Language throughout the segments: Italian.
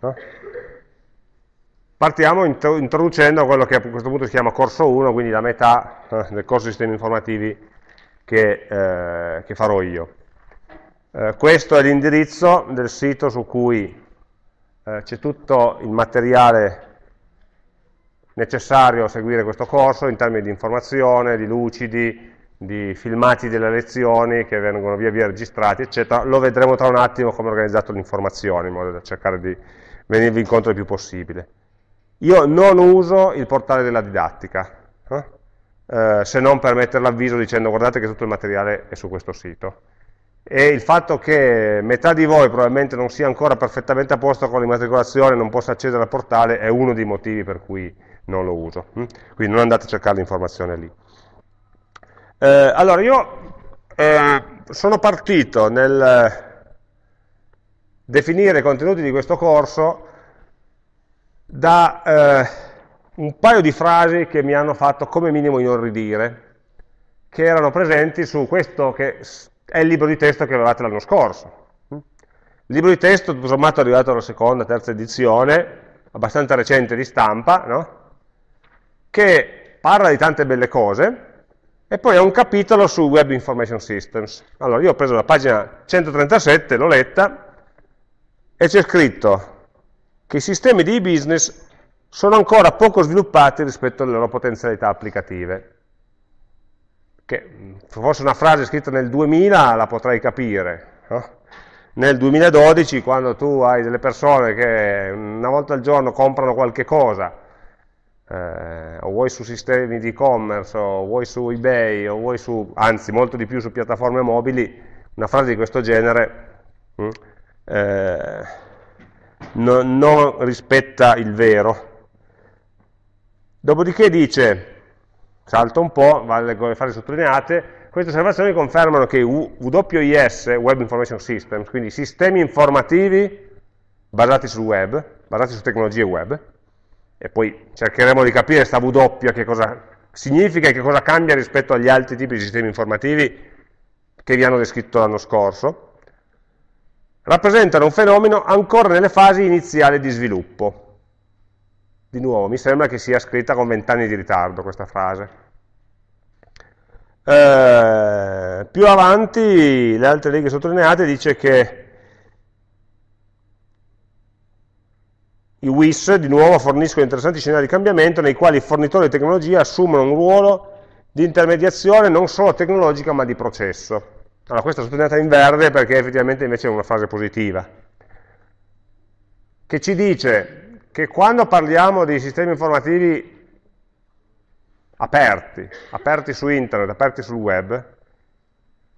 No? Partiamo introducendo quello che a questo punto si chiama corso 1, quindi la metà eh, del corso di sistemi informativi che, eh, che farò io. Eh, questo è l'indirizzo del sito su cui eh, c'è tutto il materiale necessario a seguire questo corso in termini di informazione, di lucidi, di filmati delle lezioni che vengono via via registrati, eccetera. Lo vedremo tra un attimo come ho organizzato l'informazione, in modo da cercare di venirvi incontro il più possibile. Io non uso il portale della didattica, eh? Eh, se non per mettere l'avviso dicendo guardate che tutto il materiale è su questo sito. E il fatto che metà di voi probabilmente non sia ancora perfettamente a posto con l'immatricolazione, non possa accedere al portale, è uno dei motivi per cui non lo uso. Hm? Quindi non andate a cercare l'informazione lì. Eh, allora, io eh, sono partito nel definire i contenuti di questo corso da eh, un paio di frasi che mi hanno fatto come minimo inorridire, che erano presenti su questo che è il libro di testo che avevate l'anno scorso. Il libro di testo, tutto sommato, è arrivato alla seconda, terza edizione, abbastanza recente di stampa, no? che parla di tante belle cose, e poi ha un capitolo su Web Information Systems. Allora, io ho preso la pagina 137, l'ho letta, e c'è scritto che i sistemi di e-business sono ancora poco sviluppati rispetto alle loro potenzialità applicative. Che se fosse una frase scritta nel 2000 la potrei capire, no? nel 2012 quando tu hai delle persone che una volta al giorno comprano qualche cosa, eh, o vuoi su sistemi di e-commerce, o vuoi su eBay, o vuoi su, anzi molto di più su piattaforme mobili, una frase di questo genere hm, eh, non, non rispetta il vero. Dopodiché dice, salto un po', vale le frasi sottolineate, queste osservazioni confermano che WIS, Web Information Systems, quindi sistemi informativi basati sul web, basati su tecnologie web, e poi cercheremo di capire questa W che cosa significa e che cosa cambia rispetto agli altri tipi di sistemi informativi che vi hanno descritto l'anno scorso, rappresentano un fenomeno ancora nelle fasi iniziali di sviluppo. Di nuovo, mi sembra che sia scritta con vent'anni di ritardo questa frase. Eh, più avanti, le altre righe sottolineate, dice che i WIS, di nuovo, forniscono interessanti scenari di cambiamento nei quali i fornitori di tecnologia assumono un ruolo di intermediazione non solo tecnologica ma di processo. Allora, questa è sottolineata in verde perché effettivamente invece è una frase positiva, che ci dice che quando parliamo di sistemi informativi aperti, aperti su internet, aperti sul web,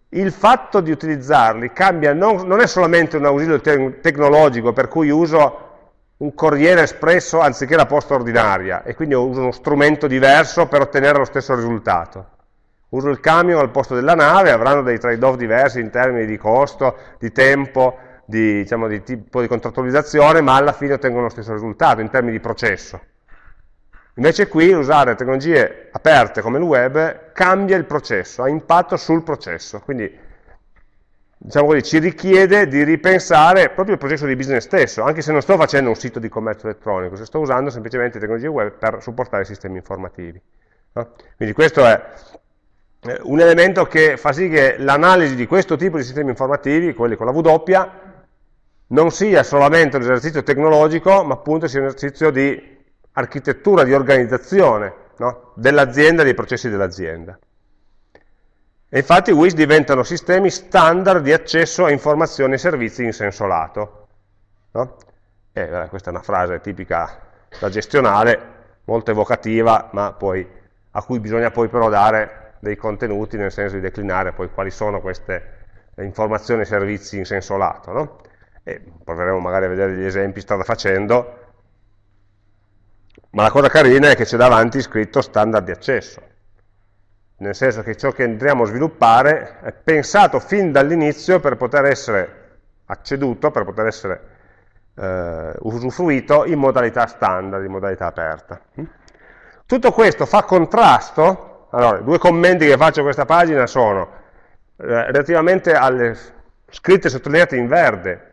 il fatto di utilizzarli cambia, non, non è solamente un ausilio te tecnologico per cui uso un corriere espresso anziché la posta ordinaria e quindi uso uno strumento diverso per ottenere lo stesso risultato uso il camion al posto della nave, avranno dei trade-off diversi in termini di costo, di tempo, di, diciamo, di tipo di contrattualizzazione, ma alla fine ottengono lo stesso risultato in termini di processo. Invece qui usare tecnologie aperte come il web cambia il processo, ha impatto sul processo, quindi diciamo così, ci richiede di ripensare proprio il processo di business stesso, anche se non sto facendo un sito di commercio elettronico, se sto usando semplicemente tecnologie web per supportare sistemi informativi. No? Quindi questo è un elemento che fa sì che l'analisi di questo tipo di sistemi informativi, quelli con la W, non sia solamente un esercizio tecnologico, ma appunto sia un esercizio di architettura, di organizzazione no? dell'azienda dei processi dell'azienda. E infatti WIS diventano sistemi standard di accesso a informazioni e servizi in senso lato. No? Eh, questa è una frase tipica da gestionale, molto evocativa, ma poi, a cui bisogna poi però dare dei contenuti nel senso di declinare poi quali sono queste informazioni e servizi in senso lato. No? E proveremo magari a vedere degli esempi strada facendo, ma la cosa carina è che c'è davanti scritto standard di accesso, nel senso che ciò che andremo a sviluppare è pensato fin dall'inizio per poter essere acceduto, per poter essere eh, usufruito in modalità standard, in modalità aperta. Tutto questo fa contrasto allora, due commenti che faccio a questa pagina sono eh, relativamente alle scritte sottolineate in verde,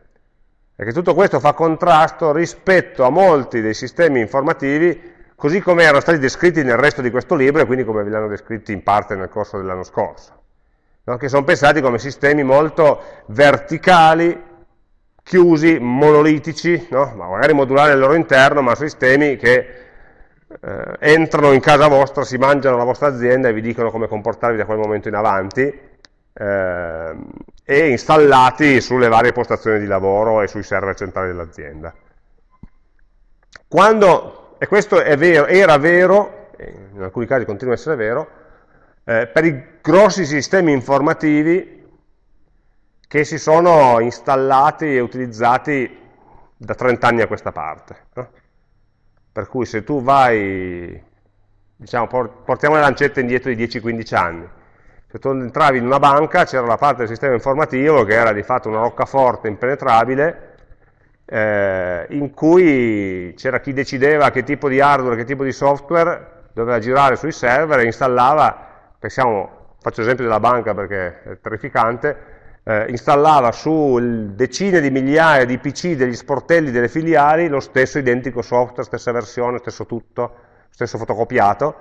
è che tutto questo fa contrasto rispetto a molti dei sistemi informativi così come erano stati descritti nel resto di questo libro e quindi come ve li hanno descritti in parte nel corso dell'anno scorso, no? che sono pensati come sistemi molto verticali, chiusi, monolitici, no? magari modulari al loro interno, ma sistemi che eh, entrano in casa vostra, si mangiano la vostra azienda e vi dicono come comportarvi da quel momento in avanti, eh, e installati sulle varie postazioni di lavoro e sui server centrali dell'azienda. Quando e questo vero, era vero, in alcuni casi continua ad essere vero, eh, per i grossi sistemi informativi che si sono installati e utilizzati da 30 anni a questa parte. No? Per cui se tu vai, diciamo, portiamo le lancette indietro di 10-15 anni, se tu entravi in una banca c'era la parte del sistema informativo che era di fatto una roccaforte impenetrabile, eh, in cui c'era chi decideva che tipo di hardware, che tipo di software doveva girare sui server e installava, pensiamo, faccio l'esempio della banca perché è terrificante, eh, installava su decine di migliaia di PC degli sportelli delle filiali lo stesso identico software, stessa versione, stesso tutto, stesso fotocopiato,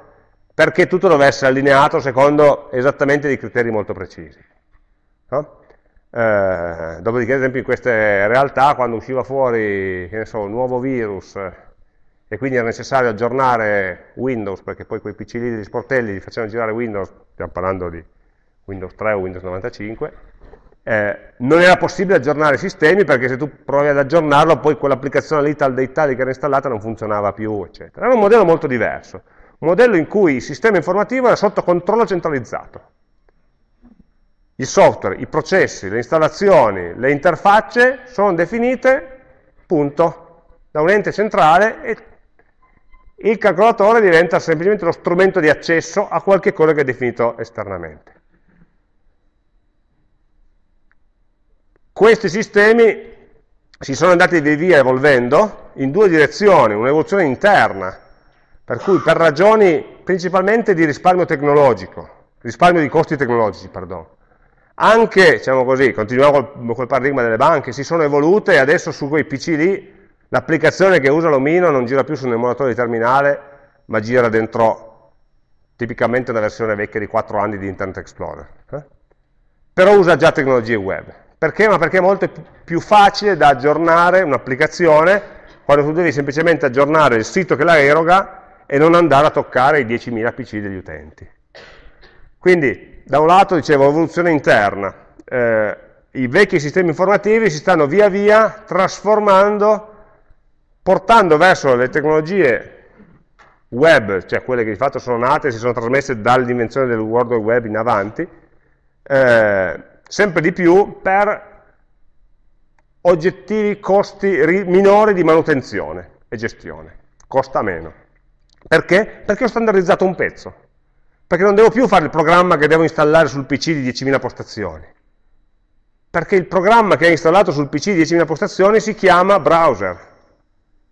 perché tutto dovesse essere allineato secondo esattamente dei criteri molto precisi. No? Eh, dopodiché, ad esempio, in queste realtà, quando usciva fuori so, un nuovo virus e quindi era necessario aggiornare Windows, perché poi quei PC lì degli sportelli li facevano girare Windows, stiamo parlando di Windows 3 o Windows 95, eh, non era possibile aggiornare i sistemi perché se tu provi ad aggiornarlo poi quell'applicazione lì tal dei tali che era installata non funzionava più, eccetera. Era un modello molto diverso, un modello in cui il sistema informativo era sotto controllo centralizzato il software, i processi, le installazioni, le interfacce sono definite, punto, da un ente centrale e il calcolatore diventa semplicemente lo strumento di accesso a qualche cosa che è definito esternamente. Questi sistemi si sono andati via via evolvendo in due direzioni, un'evoluzione interna, per cui per ragioni principalmente di risparmio tecnologico, risparmio di costi tecnologici, perdono, anche, diciamo così, continuiamo col, col paradigma delle banche, si sono evolute e adesso su quei PC lì l'applicazione che usa l'omino non gira più su un emulatore di terminale, ma gira dentro tipicamente una versione vecchia di 4 anni di Internet Explorer. Eh? Però usa già tecnologie web. Perché? Ma perché è molto più facile da aggiornare un'applicazione quando tu devi semplicemente aggiornare il sito che la eroga e non andare a toccare i 10.000 PC degli utenti. Quindi da un lato, dicevo, evoluzione interna, eh, i vecchi sistemi informativi si stanno via via trasformando, portando verso le tecnologie web, cioè quelle che di fatto sono nate e si sono trasmesse dall'invenzione del World Wide Web in avanti, eh, sempre di più per oggettivi costi minori di manutenzione e gestione, costa meno. Perché? Perché ho standardizzato un pezzo. Perché non devo più fare il programma che devo installare sul PC di 10.000 postazioni, perché il programma che è installato sul PC di 10.000 postazioni si chiama browser,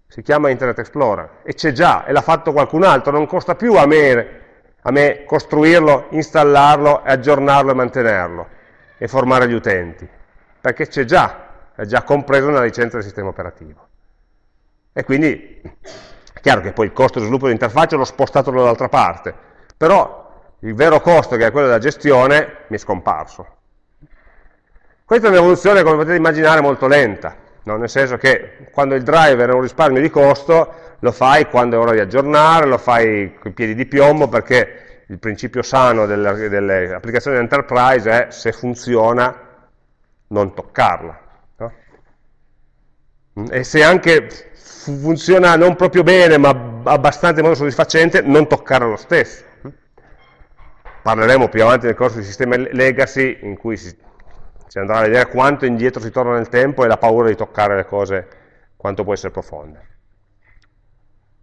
si chiama Internet Explorer, e c'è già, e l'ha fatto qualcun altro, non costa più a me, a me costruirlo, installarlo, aggiornarlo e mantenerlo, e formare gli utenti, perché c'è già, è già compreso nella licenza del sistema operativo. E quindi, è chiaro che poi il costo di sviluppo dell'interfaccia l'ho spostato dall'altra parte, però il vero costo che è quello della gestione mi è scomparso. Questa è un'evoluzione, come potete immaginare, molto lenta, no? nel senso che quando il driver è un risparmio di costo, lo fai quando è ora di aggiornare, lo fai con i piedi di piombo, perché il principio sano delle, delle applicazioni enterprise è se funziona non toccarla. No? E se anche funziona non proprio bene, ma abbastanza in modo soddisfacente, non toccarla lo stesso parleremo più avanti nel corso di sistemi legacy in cui si, si, andrà a vedere quanto indietro si torna nel tempo e la paura di toccare le cose quanto può essere profonda.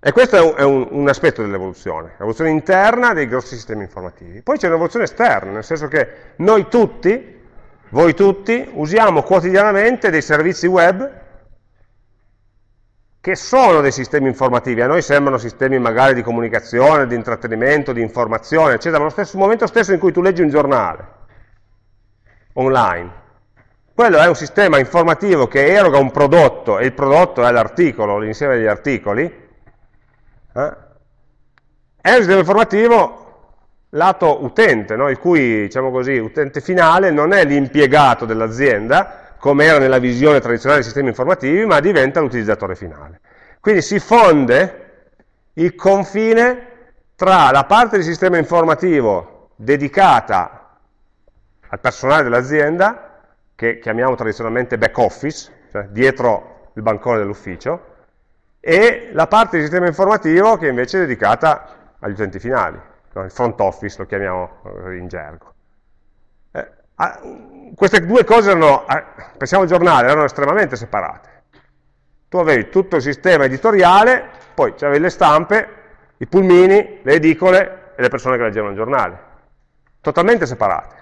E questo è un, è un, aspetto dell'evoluzione, l'evoluzione interna dei grossi sistemi informativi. Poi c'è un'evoluzione esterna, nel senso che noi tutti, voi tutti, usiamo quotidianamente dei servizi web che sono dei sistemi informativi, a noi sembrano sistemi magari di comunicazione, di intrattenimento, di informazione, eccetera, ma allo momento stesso in cui tu leggi un giornale online, quello è un sistema informativo che eroga un prodotto e il prodotto è l'articolo, l'insieme degli articoli, eh? è informativo lato utente, no? il cui diciamo così, utente finale non è l'impiegato dell'azienda, come era nella visione tradizionale dei sistemi informativi, ma diventa l'utilizzatore finale. Quindi si fonde il confine tra la parte del sistema informativo dedicata al personale dell'azienda, che chiamiamo tradizionalmente back office, cioè dietro il bancone dell'ufficio, e la parte del sistema informativo che invece è dedicata agli utenti finali, il front office lo chiamiamo eh, in gergo. Eh, ah, queste due cose erano, eh, pensiamo al giornale, erano estremamente separate. Tu avevi tutto il sistema editoriale, poi avevi le stampe, i pulmini, le edicole e le persone che leggevano il giornale. Totalmente separate.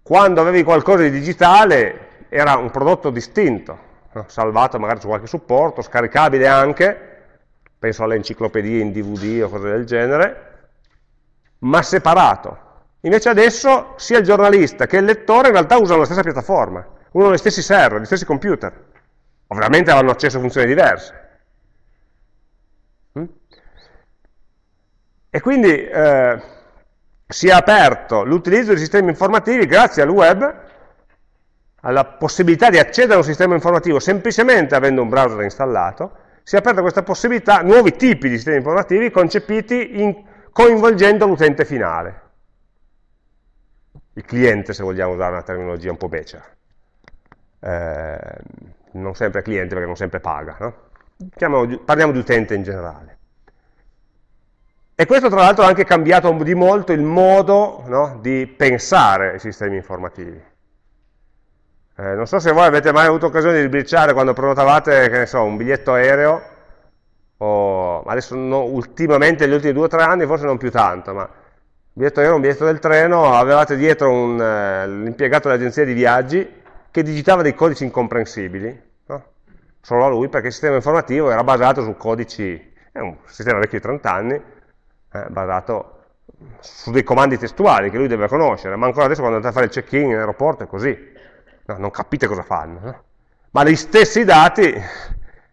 Quando avevi qualcosa di digitale era un prodotto distinto, salvato magari su qualche supporto, scaricabile anche, penso alle enciclopedie in DVD o cose del genere, ma separato. Invece adesso sia il giornalista che il lettore in realtà usano la stessa piattaforma, usano gli stessi server, gli stessi computer. Ovviamente avranno accesso a funzioni diverse. Mm? E quindi eh, si è aperto l'utilizzo di sistemi informativi grazie al web alla possibilità di accedere a un sistema informativo semplicemente avendo un browser installato, si è aperta questa possibilità, nuovi tipi di sistemi informativi concepiti in, coinvolgendo l'utente finale, il cliente se vogliamo usare una terminologia un po' becera, eh, non sempre cliente perché non sempre paga, no? Chiamiamo, parliamo di utente in generale. E questo tra l'altro ha anche cambiato di molto il modo no, di pensare i sistemi informativi. Eh, non so se voi avete mai avuto occasione di sbirciare quando prenotavate, che ne so, un biglietto aereo, o adesso no, ultimamente negli ultimi due o tre anni forse non più tanto, ma biglietto aereo, un biglietto del treno, avevate dietro eh, l'impiegato dell'agenzia di viaggi che digitava dei codici incomprensibili, no? solo a lui perché il sistema informativo era basato su codici, è un sistema vecchio di 30 anni, eh, basato su dei comandi testuali che lui deve conoscere, ma ancora adesso quando andate a fare il check-in in aeroporto è così, no, non capite cosa fanno. No? Ma gli stessi dati,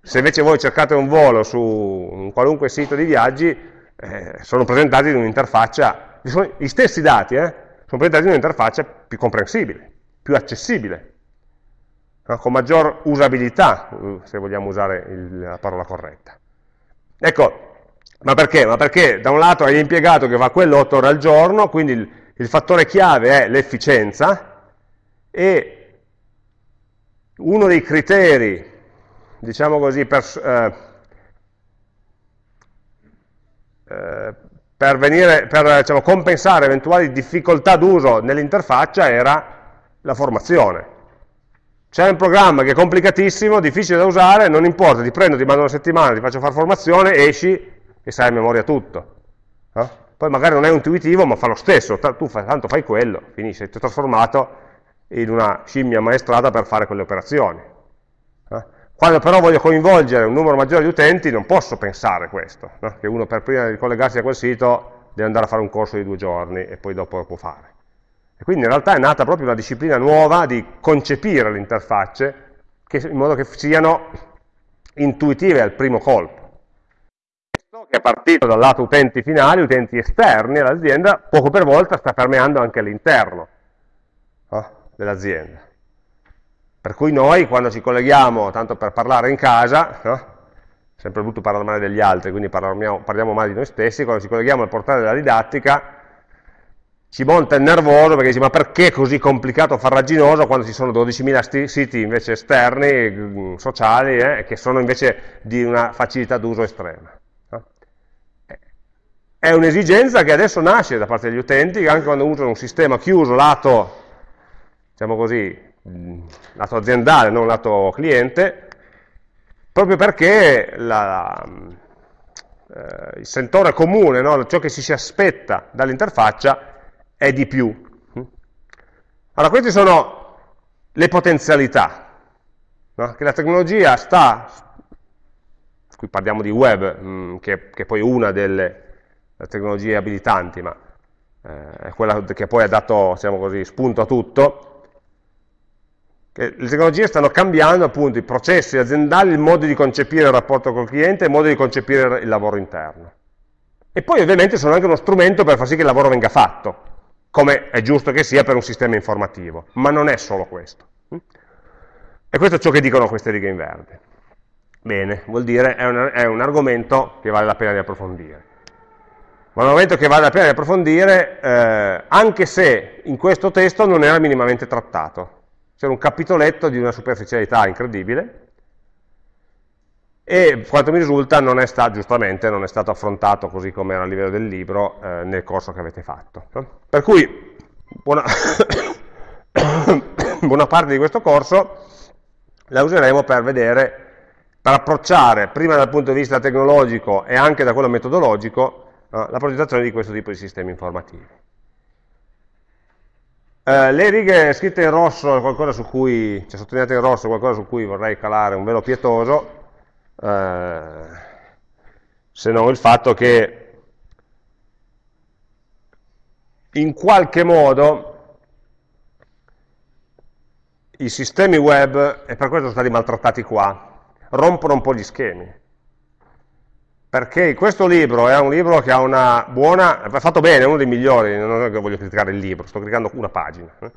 se invece voi cercate un volo su un qualunque sito di viaggi, eh, sono presentati in un'interfaccia, gli stessi dati eh, sono presentati in un'interfaccia più comprensibile, più accessibile, no? con maggior usabilità, se vogliamo usare il, la parola corretta. Ecco, ma perché? Ma perché da un lato hai l'impiegato che fa quello 8 ore al giorno, quindi il, il fattore chiave è l'efficienza, e uno dei criteri, diciamo così, per, eh, eh, per, venire, per diciamo, compensare eventuali difficoltà d'uso nell'interfaccia era la formazione. C'è un programma che è complicatissimo, difficile da usare, non importa, ti prendo, ti mando una settimana, ti faccio fare formazione, esci e sai a memoria tutto. No? Poi magari non è intuitivo, ma fa lo stesso, tu fai, tanto fai quello, finisce, ti ho trasformato in una scimmia maestrata per fare quelle operazioni. Eh? Quando però voglio coinvolgere un numero maggiore di utenti non posso pensare questo, no? che uno per prima di collegarsi a quel sito deve andare a fare un corso di due giorni e poi dopo lo può fare. E quindi in realtà è nata proprio una disciplina nuova di concepire le interfacce in modo che siano intuitive al primo colpo. Questo che è partito dal lato utenti finali, utenti esterni all'azienda, poco per volta sta permeando anche all'interno dell'azienda. Per cui noi quando ci colleghiamo, tanto per parlare in casa, no? sempre brutto parlare male degli altri, quindi parliamo, parliamo male di noi stessi, quando ci colleghiamo al portale della didattica, ci monta il nervoso perché dice ma perché è così complicato, farraginoso quando ci sono 12.000 siti invece esterni, mm, sociali, eh, che sono invece di una facilità d'uso estrema. No? È un'esigenza che adesso nasce da parte degli utenti, anche quando usano un sistema chiuso lato diciamo così, lato aziendale, non lato cliente, proprio perché la, eh, il sentore comune, no? ciò che ci si aspetta dall'interfaccia è di più. Allora, queste sono le potenzialità, no? che la tecnologia sta, qui parliamo di web, mh, mm, che, che poi è una delle tecnologie abilitanti, ma eh, è quella che poi ha dato diciamo così, spunto a tutto, che le tecnologie stanno cambiando appunto i processi aziendali, il modo di concepire il rapporto col cliente, il modo di concepire il lavoro interno. E poi ovviamente sono anche uno strumento per far sì che il lavoro venga fatto, come è giusto che sia per un sistema informativo, ma non è solo questo. E questo è ciò che dicono queste righe in verde. Bene, vuol dire è è un argomento che vale la pena di approfondire. Ma un argomento che vale la pena di approfondire, eh, anche se in questo testo non era minimamente trattato. C'era un capitoletto di una superficialità incredibile e quanto mi risulta non è stato, giustamente, non è stato affrontato così come era a livello del libro eh, nel corso che avete fatto. Per cui buona, buona parte di questo corso la useremo per vedere, per approcciare prima dal punto di vista tecnologico e anche da quello metodologico eh, la progettazione di questo tipo di sistemi informativi. Eh, le righe scritte in rosso, qualcosa su cui, cioè sottolineate in rosso, qualcosa su cui vorrei calare un velo pietoso, eh, se non il fatto che in qualche modo i sistemi web, e per questo sono stati maltrattati qua, rompono un po' gli schemi perché questo libro è un libro che ha una buona, è fatto bene, è uno dei migliori, non è che voglio criticare il libro, sto criticando una pagina, eh?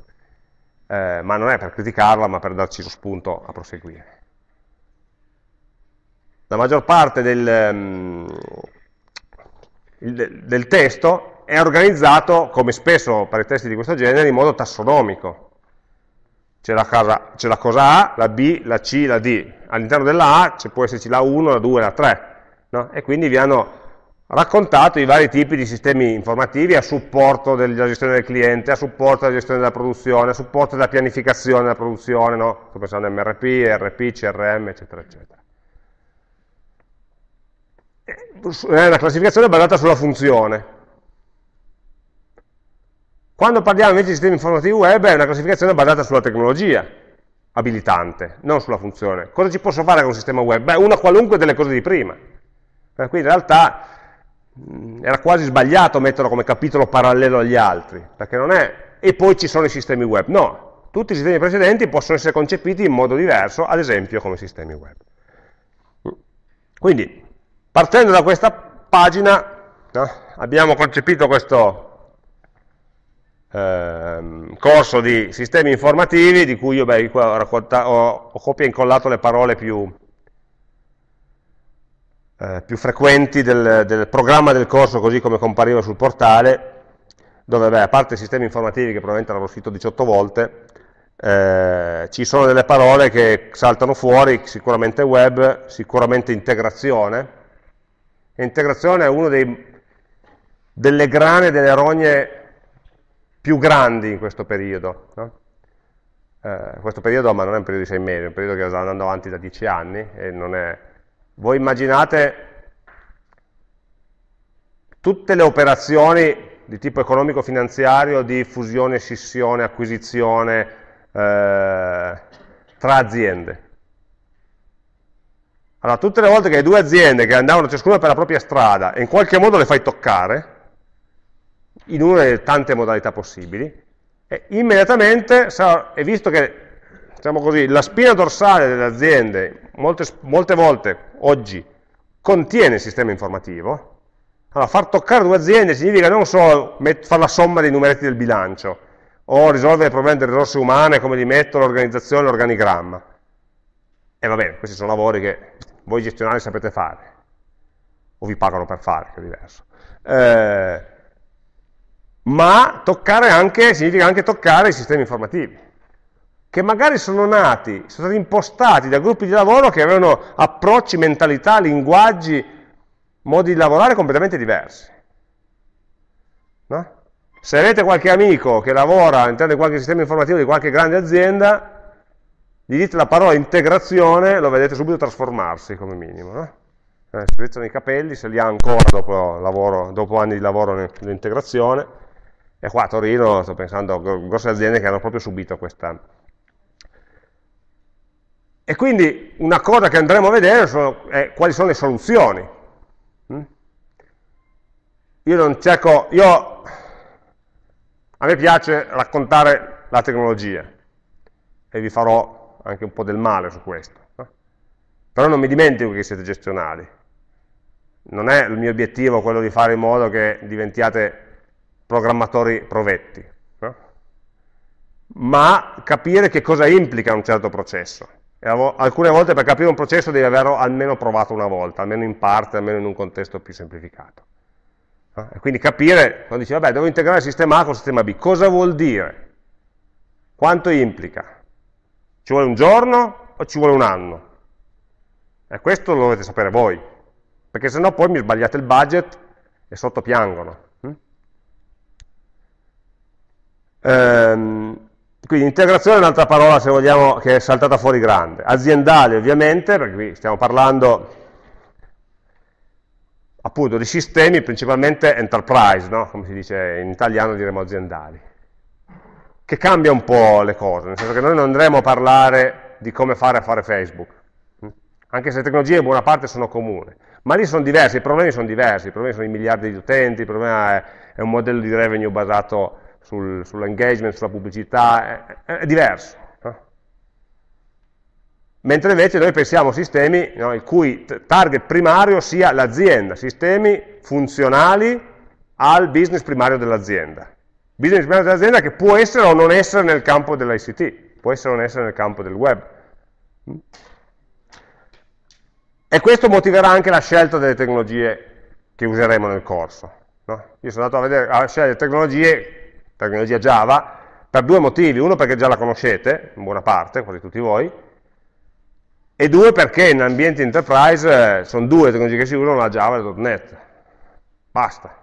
Eh, ma non è per criticarla, ma per darci lo spunto a proseguire. La maggior parte del, il, del testo è organizzato, come spesso per i testi di questo genere, in modo tassonomico. C'è la, la, cosa A, la B, la C, la D. All'interno della A può esserci la 1, la 2, la 3 no? e quindi vi hanno raccontato i vari tipi di sistemi informativi a supporto della gestione del cliente, a supporto della gestione della produzione, a supporto della pianificazione della produzione, no? sto pensando a MRP, RP, CRM, eccetera, eccetera. È una classificazione basata sulla funzione. Quando parliamo invece di sistemi informativi web è una classificazione basata sulla tecnologia abilitante, non sulla funzione. Cosa ci posso fare con un sistema web? Beh, una qualunque delle cose di prima. Per cui in realtà mh, era quasi sbagliato metterlo come capitolo parallelo agli altri, perché non è e poi ci sono i sistemi web, no, tutti i sistemi precedenti possono essere concepiti in modo diverso, ad esempio come sistemi web. Quindi, partendo da questa pagina, no, abbiamo concepito questo eh, corso di sistemi informativi, di cui io beh, ho, ho copia e incollato le parole più, eh, più frequenti del, del, programma del corso così come compariva sul portale, dove beh, a parte i sistemi informativi che probabilmente l'avrò scritto 18 volte, eh, ci sono delle parole che saltano fuori, sicuramente web, sicuramente integrazione, e integrazione è una delle grane, delle rogne più grandi in questo periodo. No? Eh, questo periodo, ma non è un periodo di sei mesi, è un periodo che sta andando avanti da dieci anni e non è voi immaginate tutte le operazioni di tipo economico-finanziario di fusione, scissione, acquisizione eh, tra aziende. Allora, tutte le volte che hai due aziende che andavano ciascuna per la propria strada e in qualche modo le fai toccare, in una delle tante modalità possibili, immediatamente, e visto che diciamo così, la spina dorsale delle aziende molte, molte volte oggi contiene il sistema informativo, allora far toccare due aziende significa non solo fare la somma dei numeretti del bilancio o risolvere il problema delle risorse umane, come li metto, l'organizzazione, l'organigramma. E va bene, questi sono lavori che voi gestionali sapete fare, o vi pagano per fare, che è diverso. Eh, ma toccare anche, significa anche toccare i sistemi informativi che magari sono nati, sono stati impostati da gruppi di lavoro che avevano approcci, mentalità, linguaggi, modi di lavorare completamente diversi. No? Se avete qualche amico che lavora all'interno di qualche sistema informativo di qualche grande azienda, gli dite la parola integrazione, lo vedete subito trasformarsi come minimo. No? Eh, si rizzano i capelli, se li ha ancora dopo, lavoro, dopo anni di lavoro nell'integrazione. E qua a Torino sto pensando a grosse aziende che hanno proprio subito questa, e quindi una cosa che andremo a vedere sono, è quali sono le soluzioni. Mm? Io non cerco, io, a me piace raccontare la tecnologia, e vi farò anche un po' del male su questo. Però non mi dimentico che siete gestionali. Non è il mio obiettivo quello di fare in modo che diventiate programmatori provetti, no? ma capire che cosa implica un certo processo. Alcune volte per capire un processo devi averlo almeno provato una volta, almeno in parte, almeno in un contesto più semplificato. No? E quindi capire, quando dici, vabbè, devo integrare il sistema A con il sistema B, cosa vuol dire? Quanto implica? Ci vuole un giorno o ci vuole un anno? E questo lo dovete sapere voi, perché sennò poi mi sbagliate il budget e sotto piangono. Hm? Ehm, quindi integrazione è un'altra parola, se vogliamo, che è saltata fuori grande. Aziendale ovviamente, perché qui stiamo parlando appunto di sistemi principalmente enterprise, no? come si dice in italiano diremo aziendali che cambia un po' le cose, nel senso che noi non andremo a parlare di come fare a fare Facebook, anche se le tecnologie in buona parte sono comuni, ma lì sono diversi, i problemi sono diversi, i problemi sono i miliardi di utenti, il problema è, è un modello di revenue basato sul, sull'engagement, sulla pubblicità, è, è diverso. No? Mentre invece noi pensiamo a sistemi no, il cui target primario sia l'azienda, sistemi funzionali al business primario dell'azienda business manager dell'azienda che può essere o non essere nel campo dell'ICT, può essere o non essere nel campo del web. E questo motiverà anche la scelta delle tecnologie che useremo nel corso. No? Io sono andato a, vedere, a scegliere tecnologie, tecnologia Java, per due motivi. Uno perché già la conoscete, in buona parte, quasi tutti voi, e due perché in ambienti enterprise eh, sono due tecnologie che si usano, la Java e .NET. Basta.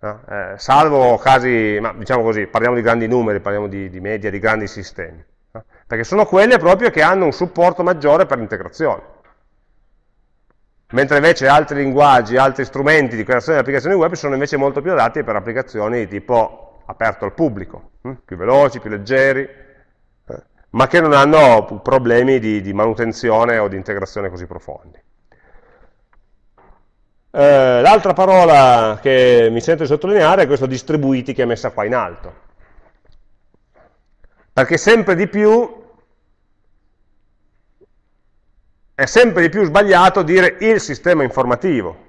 No? Eh, salvo casi, ma diciamo così, parliamo di grandi numeri, parliamo di, di media, di grandi sistemi, no? perché sono quelle proprio che hanno un supporto maggiore per l'integrazione. Mentre invece altri linguaggi, altri strumenti di creazione di applicazioni web sono invece molto più adatti per applicazioni tipo aperto al pubblico, hm? più veloci, più leggeri, eh? ma che non hanno problemi di, di manutenzione o di integrazione così profondi. Eh, L'altra parola che mi sento di sottolineare è questo distribuiti che è messa qua in alto. Perché sempre di più è sempre di più sbagliato dire il sistema informativo.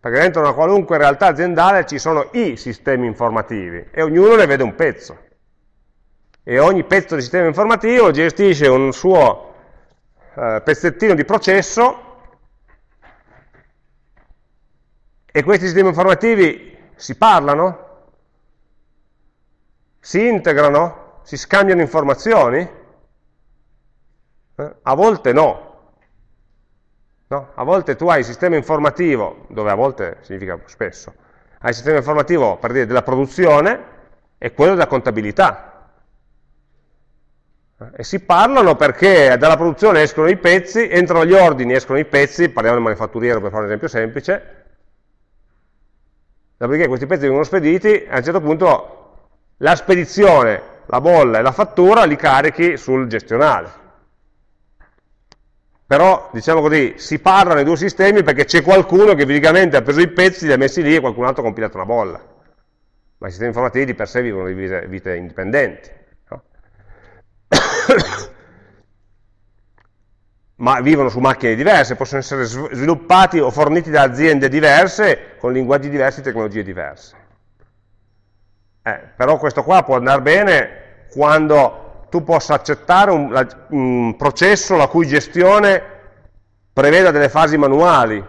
Perché dentro una qualunque realtà aziendale ci sono i sistemi informativi e ognuno ne vede un pezzo. E ogni pezzo di sistema informativo gestisce un suo eh, pezzettino di processo E questi sistemi informativi si parlano? Si integrano? Si scambiano informazioni? Eh? A volte no. No. A volte tu hai il sistema informativo, dove a volte significa spesso, hai il sistema informativo per dire della produzione e quello della contabilità. E si parlano perché dalla produzione escono i pezzi, entrano gli ordini, escono i pezzi, parliamo del manifatturiero per fare un esempio semplice, dopodiché questi pezzi vengono spediti a un certo punto la spedizione, la bolla e la fattura li carichi sul gestionale. Però, diciamo così, si parlano i due sistemi perché c'è qualcuno che fisicamente ha preso i pezzi, li ha messi lì e qualcun altro ha compilato una bolla. Ma i sistemi informativi di per sé vivono di vite indipendenti. No? ma vivono su macchine diverse, possono essere sviluppati o forniti da aziende diverse, con linguaggi diversi, tecnologie diverse. Eh, però questo qua può andare bene quando tu possa accettare un, la, un processo la cui gestione preveda delle fasi manuali,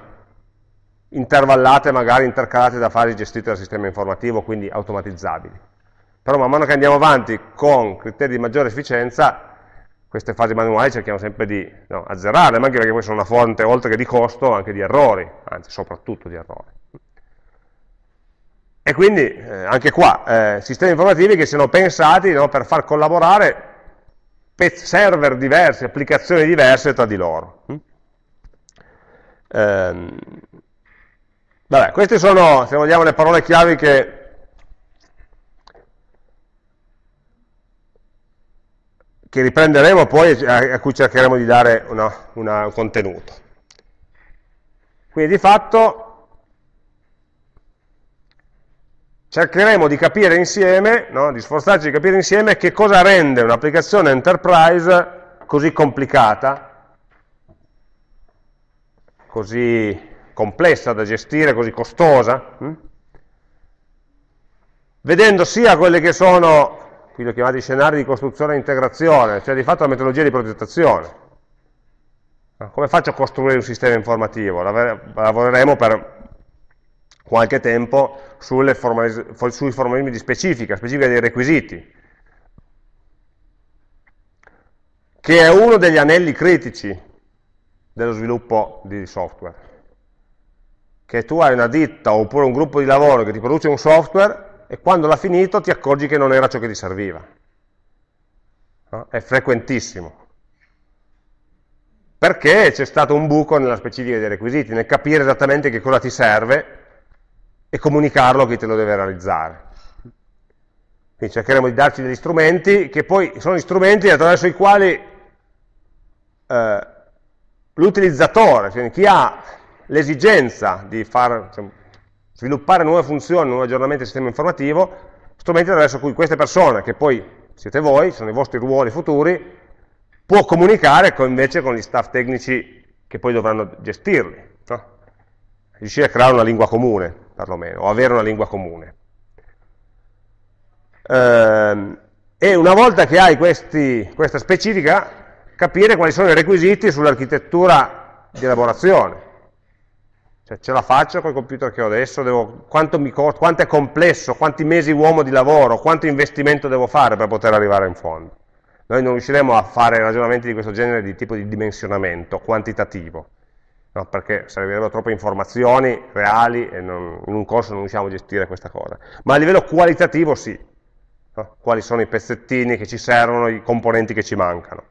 intervallate magari intercalate da fasi gestite dal sistema informativo, quindi automatizzabili. Però man mano che andiamo avanti con criteri di maggiore efficienza, queste fasi manuali cerchiamo sempre di no, azzerarle, ma anche perché poi sono una fonte, oltre che di costo, anche di errori, anzi soprattutto di errori. E quindi eh, anche qua, eh, sistemi informativi che siano pensati no, per far collaborare server diversi, applicazioni diverse tra di loro. Mm? Ehm, vabbè, queste sono, se vogliamo, le parole chiavi che che riprenderemo poi a, cui cercheremo di dare una, una, un contenuto. Quindi di fatto cercheremo di capire insieme, no? di sforzarci di capire insieme che cosa rende un'applicazione enterprise così complicata, così complessa da gestire, così costosa, hm? vedendo sia quelli che sono, qui ho chiamati scenari di costruzione e integrazione, cioè di fatto la metodologia di progettazione. Come faccio a costruire un sistema informativo? Lavoreremo per qualche tempo sui formalismi di specifica, specifica dei requisiti, che è uno degli anelli critici dello sviluppo di software. Che tu hai una ditta oppure un gruppo di lavoro che ti produce un software e quando l'ha finito ti accorgi che non era ciò che ti serviva. No? È frequentissimo. Perché c'è stato un buco nella specifica dei requisiti, nel capire esattamente che cosa ti serve e comunicarlo a chi te lo deve realizzare. Quindi cercheremo di darci degli strumenti che poi sono gli strumenti attraverso i quali eh, l'utilizzatore, cioè chi ha l'esigenza di far, cioè, sviluppare nuove funzioni, nuovi aggiornamenti del sistema informativo, strumenti attraverso cui queste persone, che poi siete voi, sono i vostri ruoli futuri, può comunicare con, invece con gli staff tecnici che poi dovranno gestirli. No? Riuscire a creare una lingua comune, perlomeno, o avere una lingua comune. Eh, e una volta che hai questi, questa specifica, capire quali sono i requisiti sull'architettura di elaborazione. Cioè, ce la faccio col computer che ho adesso? Devo, quanto, mi, quanto è complesso? Quanti mesi uomo di lavoro? Quanto investimento devo fare per poter arrivare in fondo? Noi non riusciremo a fare ragionamenti di questo genere di tipo di dimensionamento quantitativo, no? perché servirebbero troppe informazioni reali e non, in un corso non riusciamo a gestire questa cosa. Ma a livello qualitativo sì, no? quali sono i pezzettini che ci servono, i componenti che ci mancano.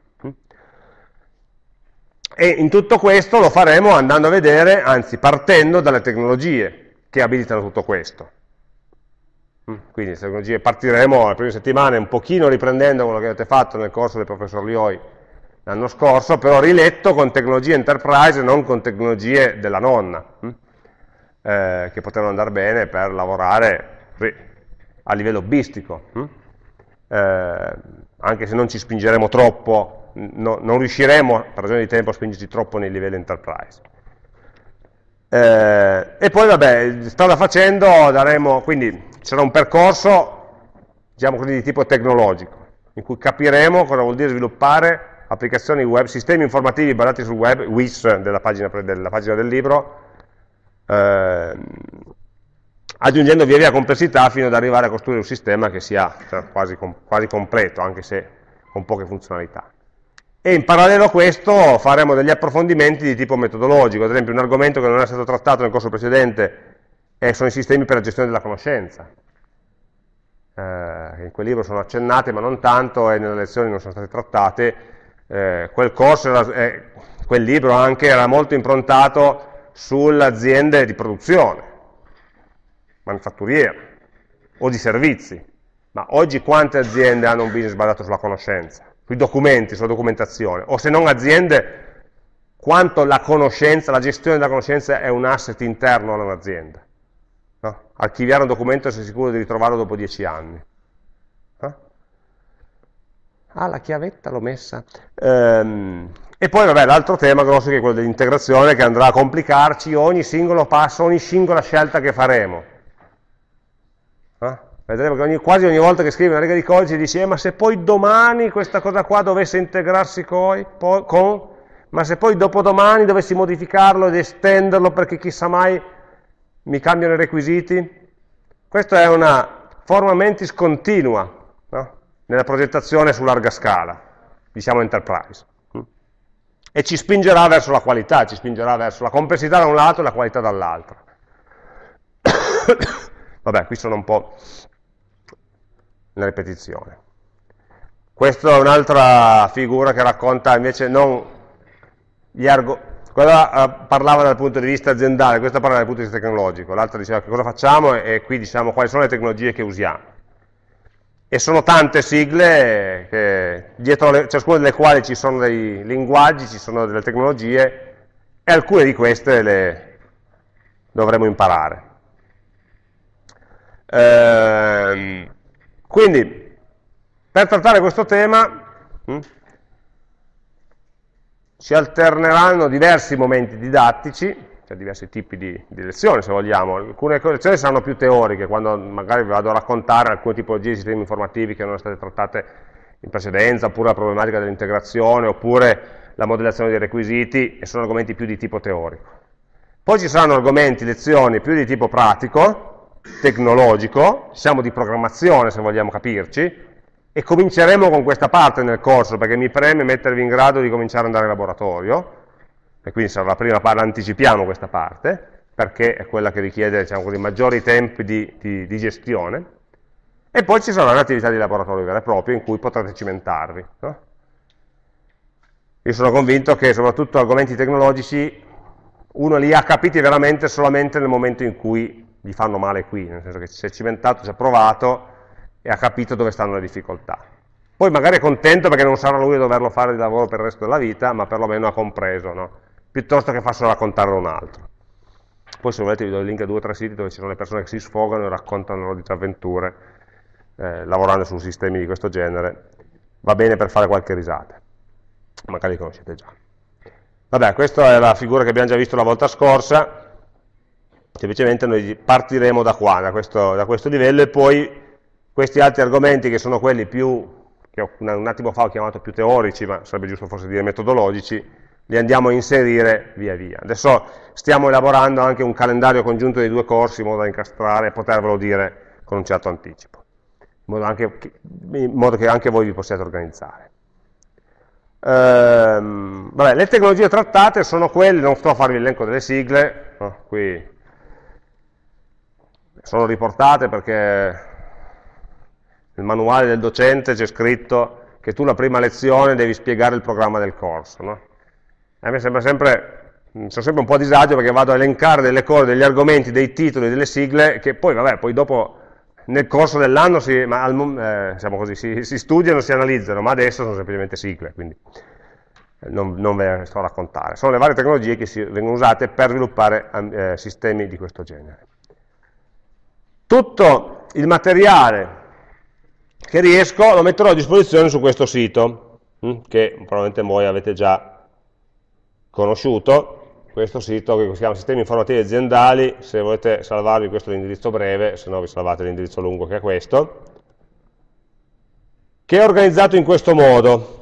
E in tutto questo lo faremo andando a vedere, anzi partendo dalle tecnologie che abilitano tutto questo. Mm, quindi le tecnologie partiremo le prime settimane un pochino riprendendo quello che avete fatto nel corso del professor Lioi l'anno scorso, però riletto con tecnologie enterprise non con tecnologie della nonna, mm, eh, che potevano andare bene per lavorare a livello hobbistico, mm, eh, anche se non ci spingeremo troppo no, non riusciremo, per ragione di tempo, a spingerci troppo nei livelli enterprise. Eh, e poi, vabbè, strada facendo, daremo, quindi sarà un percorso, diciamo così, di tipo tecnologico, in cui capiremo cosa vuol dire sviluppare applicazioni web, sistemi informativi basati sul web, WIS della pagina, della pagina del libro, eh, aggiungendo via via complessità fino ad arrivare a costruire un sistema che sia cioè, quasi, quasi completo, anche se con poche funzionalità. E in parallelo a questo faremo degli approfondimenti di tipo metodologico, ad esempio un argomento che non è stato trattato nel corso precedente sono i sistemi per la gestione della conoscenza. Eh, in quel libro sono accennate ma non tanto e nelle lezioni non sono state trattate. Eh, quel, era, eh, quel libro anche era molto improntato sulle aziende di produzione, manifatturiere o di servizi. Ma oggi quante aziende hanno un business basato sulla conoscenza? sui documenti, sulla documentazione, o se non aziende, quanto la conoscenza, la gestione della conoscenza è un asset interno a un'azienda. No? Archiviare un documento e essere sicuro di ritrovarlo dopo dieci anni. Ah, la chiavetta l'ho messa. Ehm, e poi, vabbè, l'altro tema grosso che è quello dell'integrazione, che andrà a complicarci ogni singolo passo, ogni singola scelta che faremo. Eh? Vedremo che ogni, quasi ogni volta che scrivi una riga di codice dici, eh, ma se poi domani questa cosa qua dovesse integrarsi coi, con, ma se poi dopodomani dovessi modificarlo ed estenderlo perché chissà mai mi cambiano i requisiti? Questa è una forma mentis continua no? Nella progettazione su larga scala, diciamo enterprise. E ci spingerà verso la qualità, ci spingerà verso la complessità da un lato e la qualità dall'altro. Vabbè, qui sono un po' una ripetizione. Questa è un'altra figura che racconta invece non gli argomenti, quella uh, parlava dal punto di vista aziendale, questa parla dal punto di vista tecnologico, l'altra diceva che cosa facciamo e qui diciamo quali sono le tecnologie che usiamo. E sono tante sigle, che, dietro le, ciascuna delle quali ci sono dei linguaggi, ci sono delle tecnologie, e alcune di queste le dovremo imparare. Ehm, quindi, per trattare questo tema, hm, si alterneranno diversi momenti didattici, cioè diversi tipi di, di lezioni se vogliamo, alcune lezioni saranno più teoriche, quando magari vado a raccontare alcune tipologie di sistemi informativi che erano state trattate in precedenza, oppure la problematica dell'integrazione, oppure la modellazione dei requisiti, e sono argomenti più di tipo teorico. Poi ci saranno argomenti, lezioni più di tipo pratico, tecnologico, siamo di programmazione se vogliamo capirci, e cominceremo con questa parte nel corso, perché mi preme mettervi in grado di cominciare ad andare in laboratorio, e quindi sarà la prima parte, anticipiamo questa parte, perché è quella che richiede diciamo così, maggiori tempi di, di, di, gestione, e poi ci sarà un'attività di laboratorio vera e propria in cui potrete cimentarvi. No? Io sono convinto che soprattutto argomenti tecnologici uno li ha capiti veramente solamente nel momento in cui gli fanno male qui, nel senso che si è cimentato, si è provato e ha capito dove stanno le difficoltà. Poi magari è contento perché non sarà lui a doverlo fare di lavoro per il resto della vita, ma perlomeno ha compreso, no? Piuttosto che farselo raccontare a un altro. Poi se volete vi do il link a due o tre siti dove ci sono le persone che si sfogano e raccontano loro disavventure eh, lavorando su sistemi di questo genere. Va bene per fare qualche risata, magari li conoscete già. Vabbè, questa è la figura che abbiamo già visto la volta scorsa, semplicemente noi partiremo da qua, da questo, da questo livello, e poi questi altri argomenti che sono quelli più, che un attimo fa ho chiamato più teorici, ma sarebbe giusto forse dire metodologici, li andiamo a inserire via via. Adesso stiamo elaborando anche un calendario congiunto dei due corsi in modo da incastrare e potervelo dire con un certo anticipo, in modo, anche, in modo che anche voi vi possiate organizzare. Ehm, vabbè, le tecnologie trattate sono quelle, non sto a farvi l'elenco delle sigle, no, qui sono riportate perché nel manuale del docente c'è scritto che tu la prima lezione devi spiegare il programma del corso. No? A me sembra sempre, sono sempre un po' a disagio perché vado a elencare delle cose, degli argomenti, dei titoli, delle sigle, che poi, vabbè, poi dopo nel corso dell'anno si, eh, diciamo si, si, studiano, si analizzano, ma adesso sono semplicemente sigle, quindi eh, non, non, ve ne sto a raccontare. Sono le varie tecnologie che si, vengono usate per sviluppare eh, sistemi di questo genere. Tutto il materiale che riesco lo metterò a disposizione su questo sito, hm, che probabilmente voi avete già conosciuto, questo sito che si chiama Sistemi Informativi Aziendali, se volete salvarvi questo è l'indirizzo breve, se no vi salvate l'indirizzo lungo che è questo, che è organizzato in questo modo.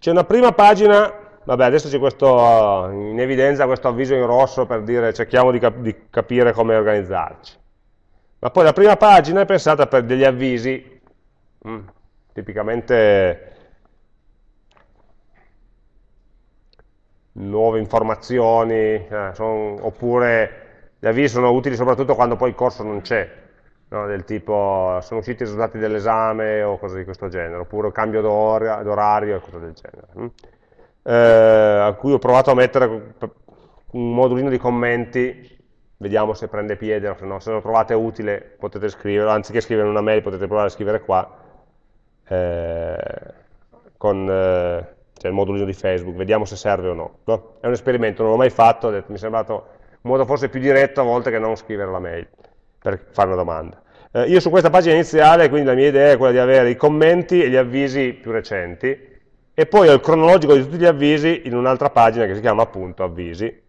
C'è una prima pagina, vabbè adesso c'è questo in evidenza questo avviso in rosso per dire cerchiamo di, cap di capire come organizzarci. Ma poi la prima pagina è pensata per degli avvisi, mm, tipicamente nuove informazioni, eh, son, oppure gli avvisi sono utili soprattutto quando poi il corso non c'è, no? del tipo sono usciti i risultati dell'esame o cose di questo genere, oppure cambio d'orario e cose del genere. Hm? Eh, a cui ho provato a mettere un modulino di commenti, vediamo se prende piede o se no, se lo trovate utile potete scriverlo, anziché scrivere una mail potete provare a scrivere qua, eh, con... Cioè il modulino di Facebook, vediamo se serve o no. no? È un esperimento, non l'ho mai fatto, mi è sembrato un modo forse più diretto a volte che non scrivere la mail per fare una domanda. Eh, io su questa pagina iniziale, quindi la mia idea è quella di avere i commenti e gli avvisi più recenti, e poi ho il cronologico di tutti gli avvisi in un'altra pagina che si chiama appunto avvisi,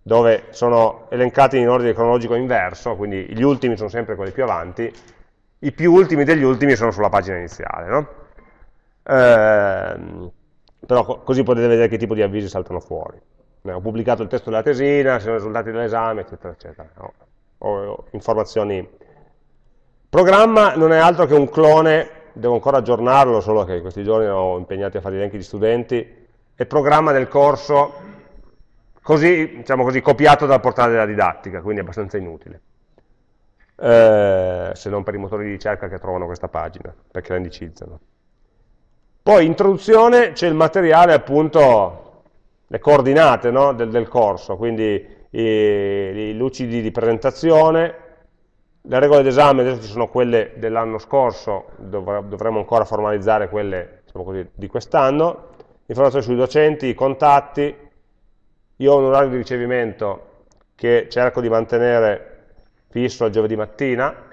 dove sono elencati in ordine cronologico inverso, quindi gli ultimi sono sempre quelli più avanti, i più ultimi degli ultimi sono sulla pagina iniziale. No? Eh, però così potete vedere che tipo di avvisi saltano fuori. Eh, ho pubblicato il testo della tesina, sono i risultati dell'esame, eccetera, eccetera. Ho, ho informazioni. Programma non è altro che un clone, devo ancora aggiornarlo, solo che in questi giorni ho impegnati a fare gli elenchi di studenti, è programma del corso così, diciamo così, copiato dal portale della didattica, quindi è abbastanza inutile. Eh, se non per i motori di ricerca che trovano questa pagina, perché la indicizzano. Poi in introduzione c'è il materiale appunto, le coordinate no, del, del, corso, quindi i, i, lucidi di presentazione, le regole d'esame adesso ci sono quelle dell'anno scorso, dovremmo ancora formalizzare quelle diciamo così, di quest'anno, informazioni sui docenti, i contatti, io ho un orario di ricevimento che cerco di mantenere fisso al giovedì mattina?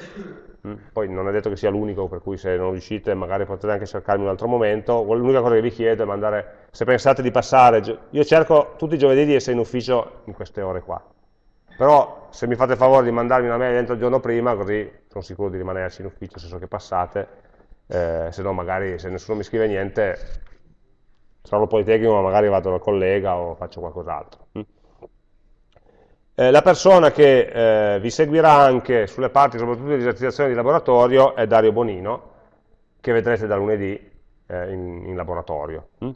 Poi non è detto che sia l'unico, per cui se non riuscite magari potete anche cercarmi un altro momento. L'unica cosa che vi chiedo è mandare, se pensate di passare, io cerco tutti i giovedì di essere in ufficio in queste ore qua. Però se mi fate il favore di mandarmi una mail dentro il giorno prima, così sono sicuro di rimanerci in ufficio se so che passate, eh, se no magari se nessuno mi scrive niente, sarò politecnico ma magari vado dal collega o faccio qualcos'altro. Mm? Eh, la persona che eh, vi seguirà anche sulle parti, soprattutto di esercitazione di laboratorio, è Dario Bonino, che vedrete da lunedì eh, in, in, laboratorio, hm?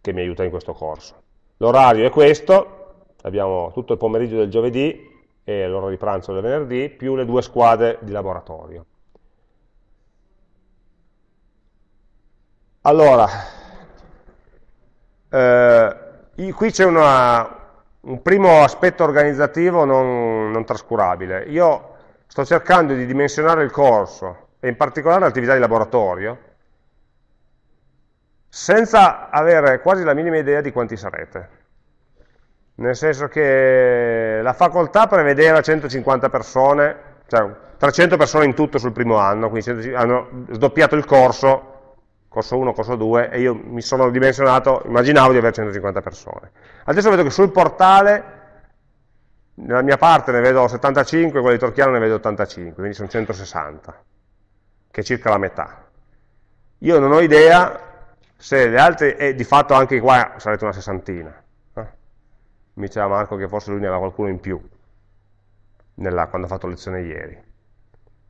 che mi aiuta in questo corso. L'orario è questo, abbiamo tutto il pomeriggio del giovedì e l'ora di pranzo del venerdì, più le due squadre di laboratorio. Allora, eh, qui c'è una, un primo aspetto organizzativo non, non, trascurabile. Io sto cercando di dimensionare il corso, e in particolare l'attività di laboratorio, senza avere quasi la minima idea di quanti sarete. Nel senso che la facoltà prevedeva 150 persone, cioè 300 persone in tutto sul primo anno, quindi hanno sdoppiato il corso corso 1, corso 2, e io mi sono dimensionato, immaginavo di avere 150 persone. Adesso vedo che sul portale, nella mia parte ne vedo 75, quella di Torchiano ne vedo 85, quindi sono 160, che è circa la metà. Io non ho idea se le altre, e di fatto anche qua sarete una sessantina. Mi diceva Marco che forse lui ne aveva qualcuno in più, nella, quando ha fatto lezione ieri.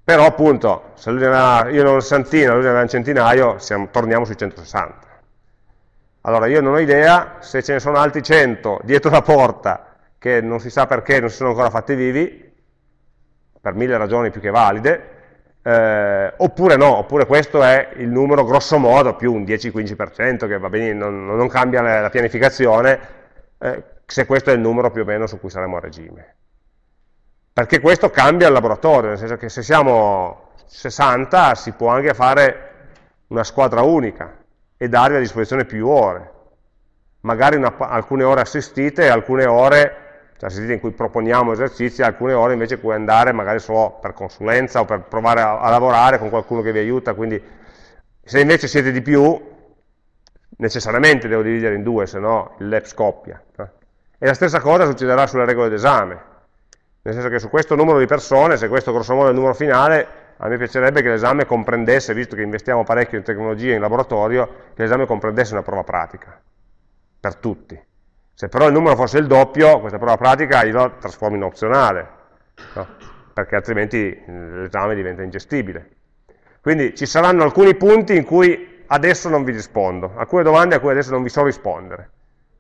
Però appunto, se lui aveva, io ne avevo un sessantino, lui ne aveva un centinaio, siamo, torniamo sui 160. Allora io non ho idea se ce ne sono altri 100 dietro la porta che non si sa perché non si sono ancora fatti vivi, per mille ragioni più che valide, eh, oppure no, oppure questo è il numero grosso modo più un 10-15% che va bene, non, non cambia la, la pianificazione, eh, se questo è il numero più o meno su cui saremo a regime perché questo cambia il laboratorio, nel senso che se siamo 60 si può anche fare una squadra unica e darvi a disposizione più ore, magari una, alcune ore assistite alcune ore cioè assistite in cui proponiamo esercizi, alcune ore invece puoi andare magari solo per consulenza o per provare a, a lavorare con qualcuno che vi aiuta, quindi se invece siete di più, necessariamente devo dividere in due, se no il lab scoppia. Eh. E la stessa cosa succederà sulle regole d'esame, nel senso che su questo numero di persone, se questo grosso modo è il numero finale, a me piacerebbe che l'esame comprendesse, visto che investiamo parecchio in tecnologia in laboratorio, che l'esame comprendesse una prova pratica, per tutti. Se però il numero fosse il doppio, questa prova pratica io la trasformo in opzionale, no? perché altrimenti l'esame diventa ingestibile. Quindi ci saranno alcuni punti in cui adesso non vi rispondo, alcune domande a cui adesso non vi so rispondere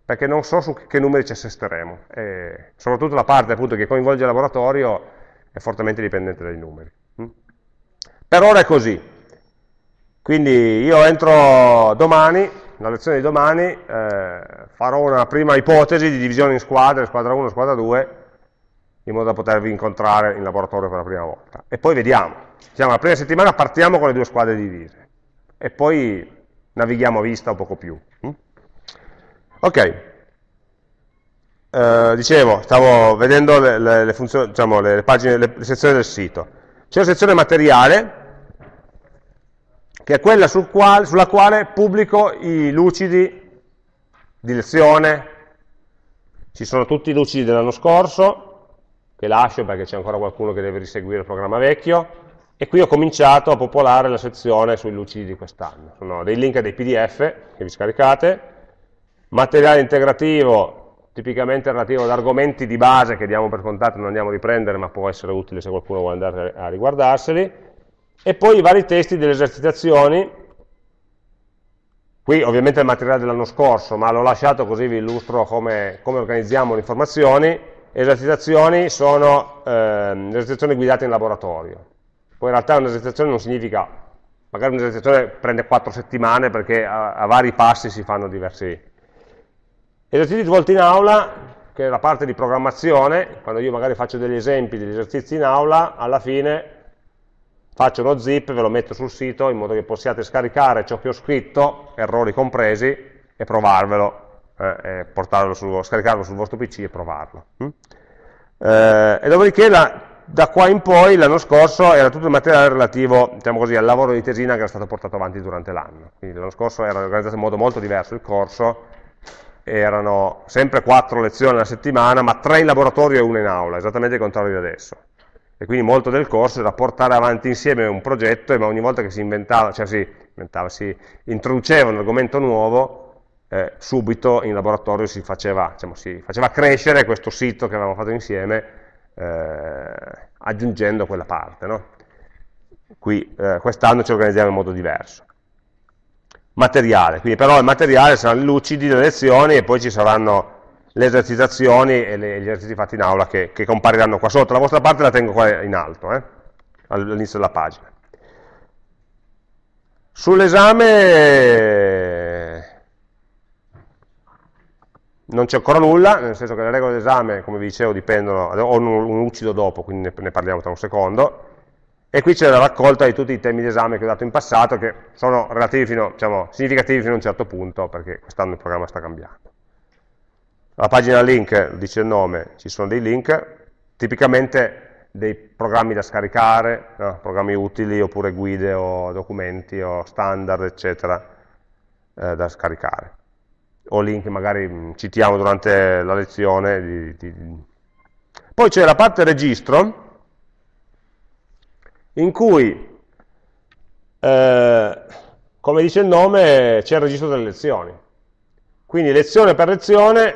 perché non so su che numeri ci assisteremo. E soprattutto la parte appunto, che coinvolge il laboratorio è fortemente dipendente dai numeri. Mm? Per ora è così. Quindi io entro domani, nella lezione di domani, eh, farò una prima ipotesi di divisione in squadre, squadra 1 squadra 2, in modo da potervi incontrare in laboratorio per la prima volta. E poi vediamo. Diciamo, la prima settimana partiamo con le due squadre divise e poi navighiamo a vista un poco più. Ok, uh, dicevo, stavo vedendo le, le, le, funzioni, diciamo, le, pagine, sezioni del sito. C'è una sezione materiale, che è quella sul quale, sulla quale pubblico i lucidi di lezione, ci sono tutti i lucidi dell'anno scorso, che lascio perché c'è ancora qualcuno che deve riseguire il programma vecchio, e qui ho cominciato a popolare la sezione sui lucidi di quest'anno. Sono dei link a dei pdf che vi scaricate, Materiale integrativo, tipicamente relativo ad argomenti di base che diamo per contato, non andiamo a riprendere, ma può essere utile se qualcuno vuole andare a riguardarseli. E poi i vari testi delle esercitazioni, qui ovviamente il materiale dell'anno scorso, ma l'ho lasciato così vi illustro come, come organizziamo le informazioni. Esercitazioni sono eh, esercitazioni guidate in laboratorio. Poi in realtà un'esercitazione non significa, magari un'esercitazione prende quattro settimane perché a, a vari passi si fanno diversi, Esercizi svolti in aula, che è la parte di programmazione, quando io magari faccio degli esempi degli esercizi in aula, alla fine faccio uno zip, ve lo metto sul sito in modo che possiate scaricare ciò che ho scritto, errori compresi, e provarvelo, eh, e su, scaricarlo sul vostro PC e provarlo. Mm? Eh, e dopodiché la, da qua in poi, l'anno scorso, era tutto il materiale relativo diciamo così, al lavoro di tesina che era stato portato avanti durante l'anno. Quindi l'anno scorso era organizzato in modo molto diverso il corso, erano sempre quattro lezioni alla settimana, ma tre in laboratorio e una in aula, esattamente il contrario di adesso. E quindi molto del corso era portare avanti insieme un progetto, ma ogni volta che si inventava, cioè si, inventava, si introduceva un argomento nuovo, eh, subito in laboratorio si faceva, diciamo, si faceva, crescere questo sito che avevamo fatto insieme eh, aggiungendo quella parte. No? Qui eh, quest'anno ci organizziamo in modo diverso. Materiale, quindi però il materiale saranno lucidi le lezioni e poi ci saranno le esercitazioni e le, gli esercizi fatti in aula che, che, compariranno qua sotto. La vostra parte la tengo qua in alto, eh, all'inizio della pagina. Sull'esame non c'è ancora nulla, nel senso che le regole d'esame, come vi dicevo, dipendono, ho un, lucido dopo, quindi ne, parliamo tra un secondo, e qui c'è la raccolta di tutti i temi d'esame che ho dato in passato, che sono fino, diciamo, significativi fino a un certo punto, perché quest'anno il programma sta cambiando. La pagina link, dice il nome, ci sono dei link, tipicamente dei programmi da scaricare, no? programmi utili, oppure guide o documenti o standard, eccetera, eh, da scaricare o link magari mm, citiamo durante la lezione. Di, di... Poi c'è la parte registro, in cui, eh, come dice il nome, c'è il registro delle lezioni. Quindi lezione per lezione,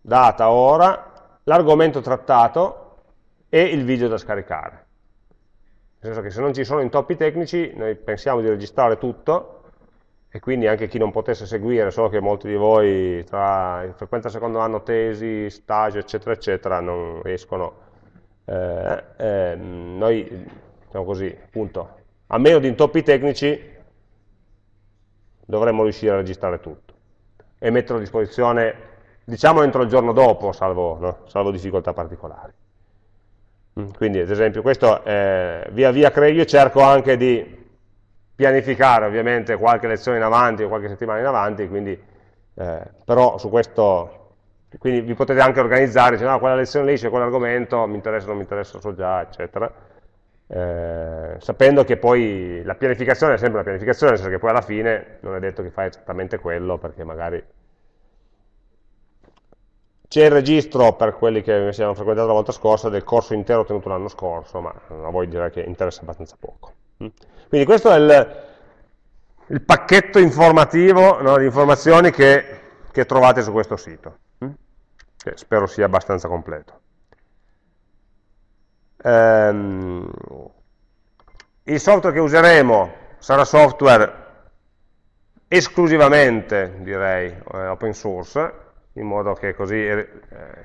data, ora, l'argomento trattato e il video da scaricare. Nel senso che se non ci sono intoppi tecnici, noi pensiamo di registrare tutto, e quindi anche chi non potesse seguire, so che molti di voi tra in frequenza secondo anno, tesi, stage, eccetera, eccetera, non riescono, eh, eh, noi, diciamo così, appunto, a meno di intoppi tecnici, dovremmo riuscire a registrare tutto e metterlo a disposizione, diciamo, entro il giorno dopo, salvo, no? salvo difficoltà particolari. Mm, quindi, ad esempio, questo eh, via via io cerco anche di pianificare ovviamente qualche lezione in avanti o qualche settimana in avanti, quindi, eh, però su questo, quindi vi potete anche organizzare, dicendo, no, quella lezione lì c'è quell'argomento, mi interessa, non mi interessa, so già, eccetera, eh, sapendo che poi la pianificazione è sempre una pianificazione, nel senso che poi alla fine non è detto che fai esattamente quello, perché magari c'è il registro per quelli che si hanno frequentato la volta scorsa del corso intero tenuto l'anno scorso, ma a voi direi che interessa abbastanza poco. Mm. Quindi questo è il, il pacchetto informativo no, di informazioni che, che, trovate su questo sito, mm? che spero sia abbastanza completo. Ehm, il software che useremo sarà software esclusivamente, direi, eh, open source, in modo che così eh,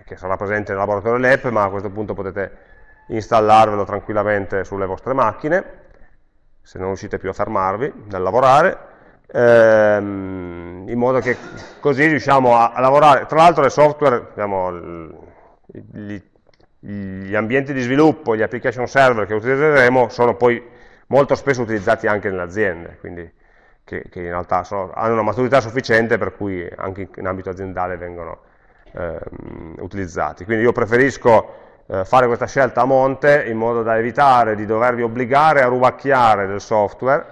che sarà presente nel laboratorio LEP, ma a questo punto potete installarvelo tranquillamente sulle vostre macchine se non riuscite più a fermarvi dal lavorare, ehm, in modo che così riusciamo a, a lavorare. Tra l'altro il software, diciamo, gli, gli, ambienti di sviluppo, gli application server che utilizzeremo sono poi molto spesso utilizzati anche nelle aziende, quindi che, che in realtà sono, hanno una maturità sufficiente per cui anche in ambito aziendale vengono ehm, utilizzati. Quindi io preferisco eh, fare questa scelta a monte in modo da evitare di dovervi obbligare a rubacchiare del software,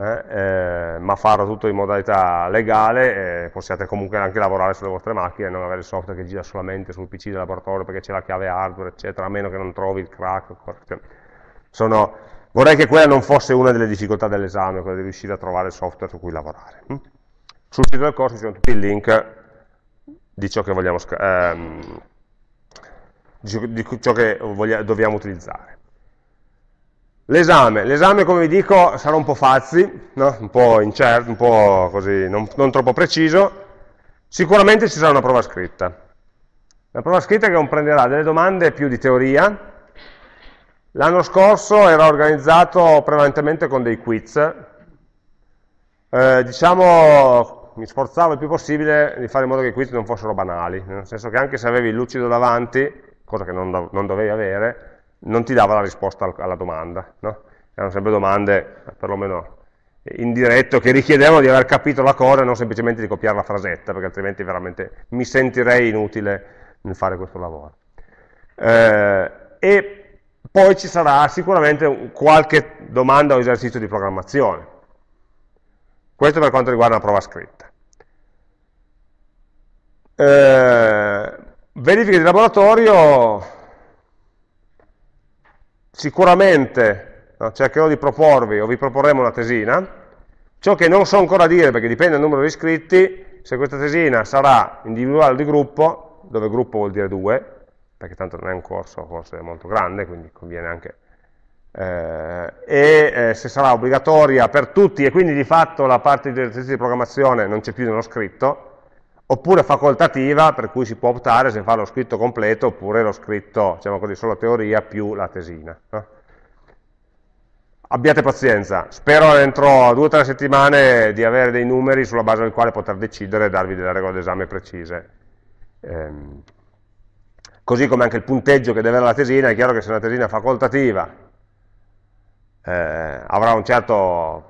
eh, eh, ma farlo tutto in modalità legale e possiate comunque anche lavorare sulle vostre macchine e non avere il software che gira solamente sul PC del laboratorio perché c'è la chiave hardware, eccetera, a meno che non trovi il crack. Sono, vorrei che quella non fosse una delle difficoltà dell'esame, quella di riuscire a trovare il software su cui lavorare. Hm? Sul sito del corso ci sono tutti i link di ciò che vogliamo ehm, di ciò che voglia, dobbiamo utilizzare. L'esame, l'esame come vi dico sarà un po' fazzi, no? un po' incerto, un po' così, non, non troppo preciso, sicuramente ci sarà una prova scritta. La prova scritta che comprenderà delle domande più di teoria, L'anno scorso era organizzato prevalentemente con dei quiz, eh, diciamo, mi sforzavo il più possibile di fare in modo che i quiz non fossero banali, nel senso che anche se avevi il lucido davanti, cosa che non, non dovevi avere, non ti dava la risposta alla domanda. No? Erano sempre domande, perlomeno in diretto, che richiedevano di aver capito la cosa e non semplicemente di copiare la frasetta, perché altrimenti veramente mi sentirei inutile nel fare questo lavoro. Eh, e poi ci sarà sicuramente qualche domanda o esercizio di programmazione. Questo per quanto riguarda la prova scritta. Eh, verifiche di laboratorio, sicuramente no, cercherò di proporvi o vi proporremo una tesina, ciò che non so ancora dire perché dipende dal numero di iscritti, se questa tesina sarà individuale o di gruppo, dove gruppo vuol dire due, perché tanto non è un corso forse molto grande, quindi conviene anche, eh, e eh, se sarà obbligatoria per tutti e quindi di fatto la parte di esercizi di programmazione non c'è più nello scritto, oppure facoltativa, per cui si può optare se fa lo scritto completo oppure lo scritto, diciamo così, solo teoria più la tesina. No? Abbiate pazienza, spero entro due o tre settimane di avere dei numeri sulla base del quale poter decidere e darvi delle regole d'esame precise. Ehm, così come anche il punteggio che deve avere la tesina, è chiaro che se una tesina facoltativa eh, avrà un certo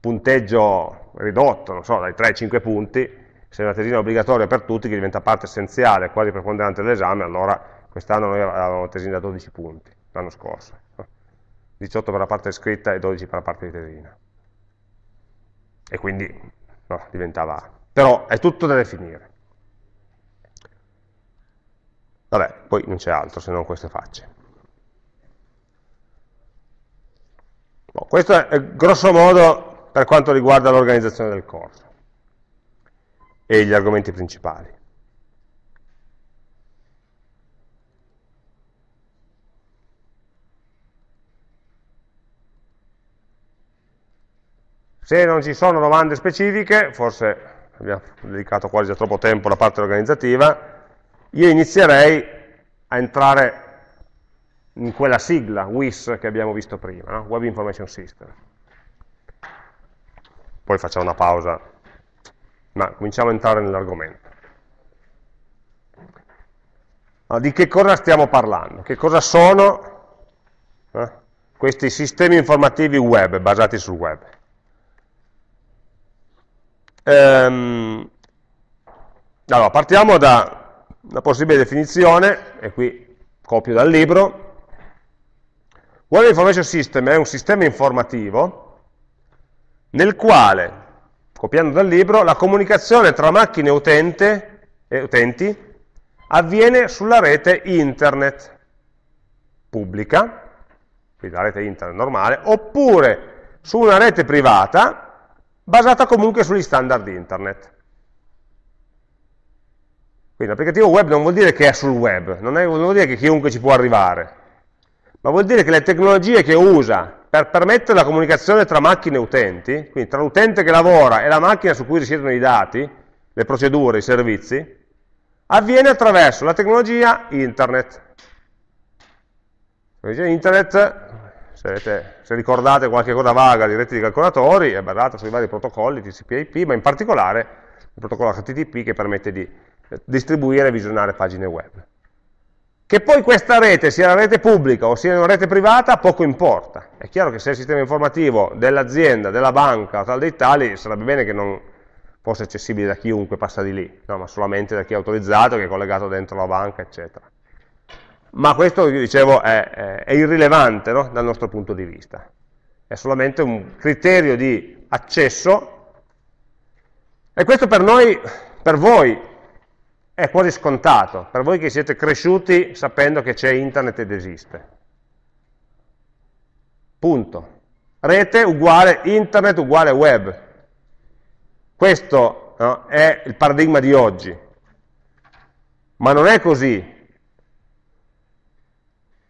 punteggio ridotto, non so, dai 3 ai 5 punti, se una tesina è obbligatoria per tutti, che diventa parte essenziale, quasi preponderante dell'esame, allora quest'anno noi avevamo tesina da 12 punti, l'anno scorso. 18 per la parte scritta e 12 per la parte di tesina. E quindi no, diventava... Però è tutto da definire. Vabbè, poi non c'è altro se non queste facce. Bon, questo è grosso modo per quanto riguarda l'organizzazione del corso e gli argomenti principali. Se non ci sono domande specifiche, forse abbiamo dedicato quasi troppo tempo alla parte organizzativa, io inizierei a entrare in quella sigla, WIS, che abbiamo visto prima, no? Web Information System. Poi facciamo una pausa, ma cominciamo a entrare nell'argomento. Allora, di che cosa stiamo parlando? Che cosa sono eh, questi sistemi informativi web, basati sul web? Ehm, allora, partiamo da una possibile definizione, e qui copio dal libro, Web Information System è un sistema informativo nel quale, copiando dal libro, la comunicazione tra macchine utente, e utenti avviene sulla rete internet pubblica, quindi la rete internet normale, oppure su una rete privata basata comunque sugli standard internet. Quindi l'applicativo web non vuol dire che è sul web, non, è, non vuol dire che chiunque ci può arrivare, ma vuol dire che le tecnologie che usa per permettere la comunicazione tra macchine e utenti, quindi tra l'utente che lavora e la macchina su cui risiedono i dati, le procedure, i servizi, avviene attraverso la tecnologia internet. La tecnologia internet, se, avete, se, ricordate qualche cosa vaga di reti di calcolatori, è basata sui vari protocolli TCP IP, ma in particolare il protocollo HTTP che permette di distribuire e visionare pagine web. Che poi questa rete sia una rete pubblica o sia una rete privata, poco importa. È chiaro che se il sistema informativo dell'azienda, della banca o tal dei tali, sarebbe bene che non fosse accessibile da chiunque passa di lì, no, ma solamente da chi è autorizzato, che è collegato dentro la banca, eccetera. Ma questo, dicevo, è, è, è irrilevante no, dal nostro punto di vista. È solamente un criterio di accesso e questo per noi, per voi, è quasi scontato, per voi che siete cresciuti sapendo che c'è internet ed esiste. Punto. Rete uguale internet uguale web. Questo no, è il paradigma di oggi. Ma non è così.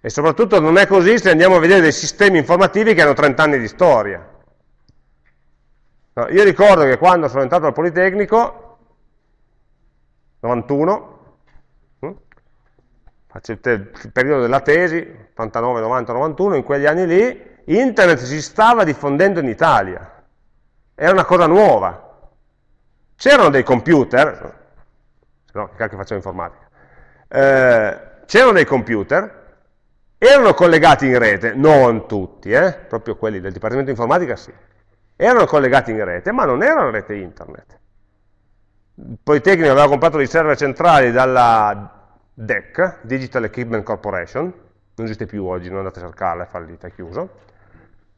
E soprattutto non è così se andiamo a vedere dei sistemi informativi che hanno 30 anni di storia. No, io ricordo che quando sono entrato al Politecnico 91, hm? faccio il, il, periodo della tesi, 89, 90, 91, in quegli anni lì, internet si stava diffondendo in Italia, era una cosa nuova. C'erano dei computer, se no che cacchio facciamo informatica, eh, c'erano dei computer, erano collegati in rete, non tutti, eh, proprio quelli del Dipartimento di Informatica sì, erano collegati in rete, ma non erano rete internet Politecnico aveva comprato dei server centrali dalla DEC, Digital Equipment Corporation, non esiste più oggi, non andate a cercarla, è fallita, è chiuso,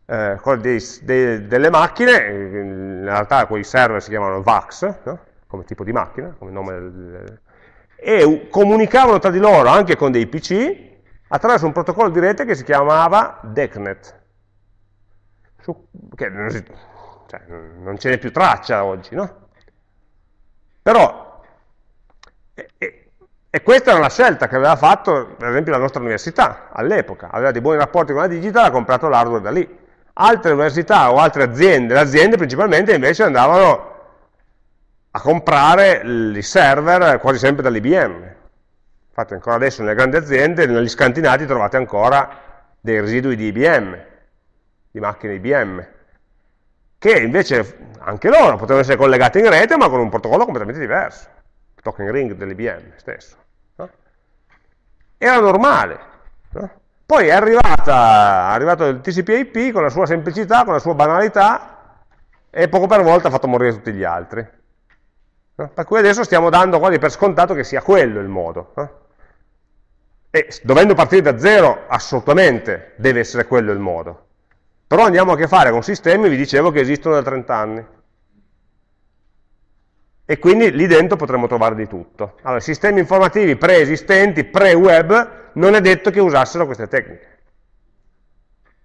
eh, dei, dei, delle macchine, in realtà quei server si chiamano VAX, no? come tipo di macchina, come nome del, e comunicavano tra di loro anche con dei PC attraverso un protocollo di rete che si chiamava DECnet, su, che non, cioè, non ce n'è più traccia oggi, no? Però, e, e, questa era la scelta che aveva fatto, per esempio, la nostra università all'epoca, aveva dei buoni rapporti con la Digital, ha comprato l'hardware da lì. Altre università o altre aziende, le aziende principalmente invece andavano a comprare i server quasi sempre dall'IBM. Infatti ancora adesso nelle grandi aziende, negli scantinati trovate ancora dei residui di IBM, di macchine IBM, che invece anche loro potevano essere collegate in rete ma con un protocollo completamente diverso, il token ring dell'IBM stesso. No? Era normale. No? Poi è, arrivata, è arrivato il TCP IP con la sua semplicità, con la sua banalità, e poco per volta ha fatto morire tutti gli altri. No? Per cui adesso stiamo dando quasi per scontato che sia quello il modo. E dovendo partire da zero, assolutamente deve essere quello il modo. Però andiamo a che fare con sistemi, vi dicevo, che esistono da 30 anni. E quindi lì dentro potremmo trovare di tutto. Allora, sistemi informativi preesistenti, pre-web, non è detto che usassero queste tecniche.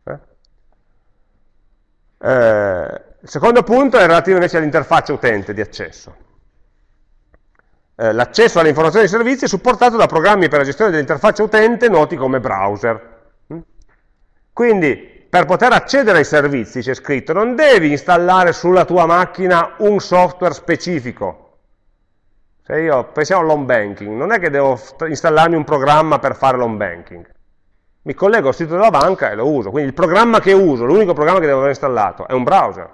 Eh? Eh, il secondo punto è relativo invece all'interfaccia utente di accesso. Eh, l'accesso alle informazioni e ai servizi è supportato da programmi per la gestione dell'interfaccia utente noti come browser. Mm? Quindi, per poter accedere ai servizi, c'è scritto, non devi installare sulla tua macchina un software specifico. Se io, pensiamo all'home banking, non è che devo installarmi un programma per fare l'home banking. Mi collego al sito della banca e lo uso. Quindi il programma che uso, l'unico programma che devo aver installato, è un browser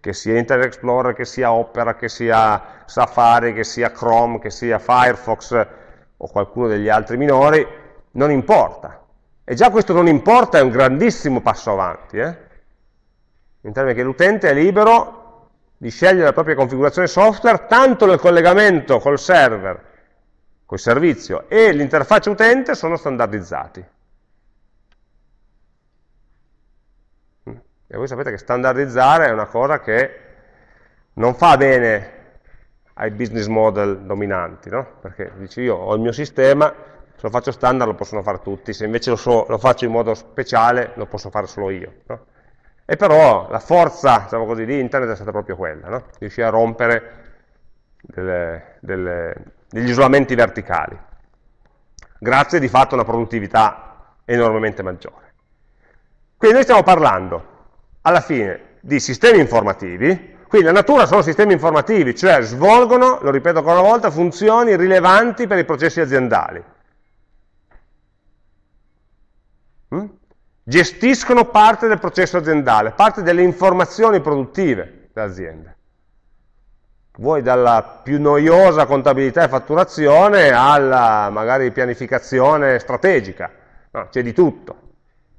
che sia Internet Explorer, che sia Opera, che sia Safari, che sia Chrome, che sia Firefox o qualcuno degli altri minori, non importa. E già questo non importa è un grandissimo passo avanti, eh? in termini che l'utente è libero di scegliere la propria configurazione software, tanto nel collegamento col server, col servizio, e l'interfaccia utente sono standardizzati. E voi sapete che standardizzare è una cosa che non fa bene ai business model dominanti, no? Perché dici io ho il mio sistema, se lo faccio standard lo possono fare tutti, se invece lo, so, lo faccio in modo speciale lo posso fare solo io. No? E però la forza, diciamo così, di internet è stata proprio quella, no? riuscire a rompere delle, delle, degli isolamenti verticali, grazie di fatto a una produttività enormemente maggiore. Quindi noi stiamo parlando alla fine di sistemi informativi, quindi la natura sono sistemi informativi, cioè svolgono, lo ripeto ancora una volta, funzioni rilevanti per i processi aziendali. Mm? Gestiscono parte del processo aziendale, parte delle informazioni produttive dell'azienda. Vuoi dalla più noiosa contabilità e fatturazione alla magari pianificazione strategica, no, c'è di tutto.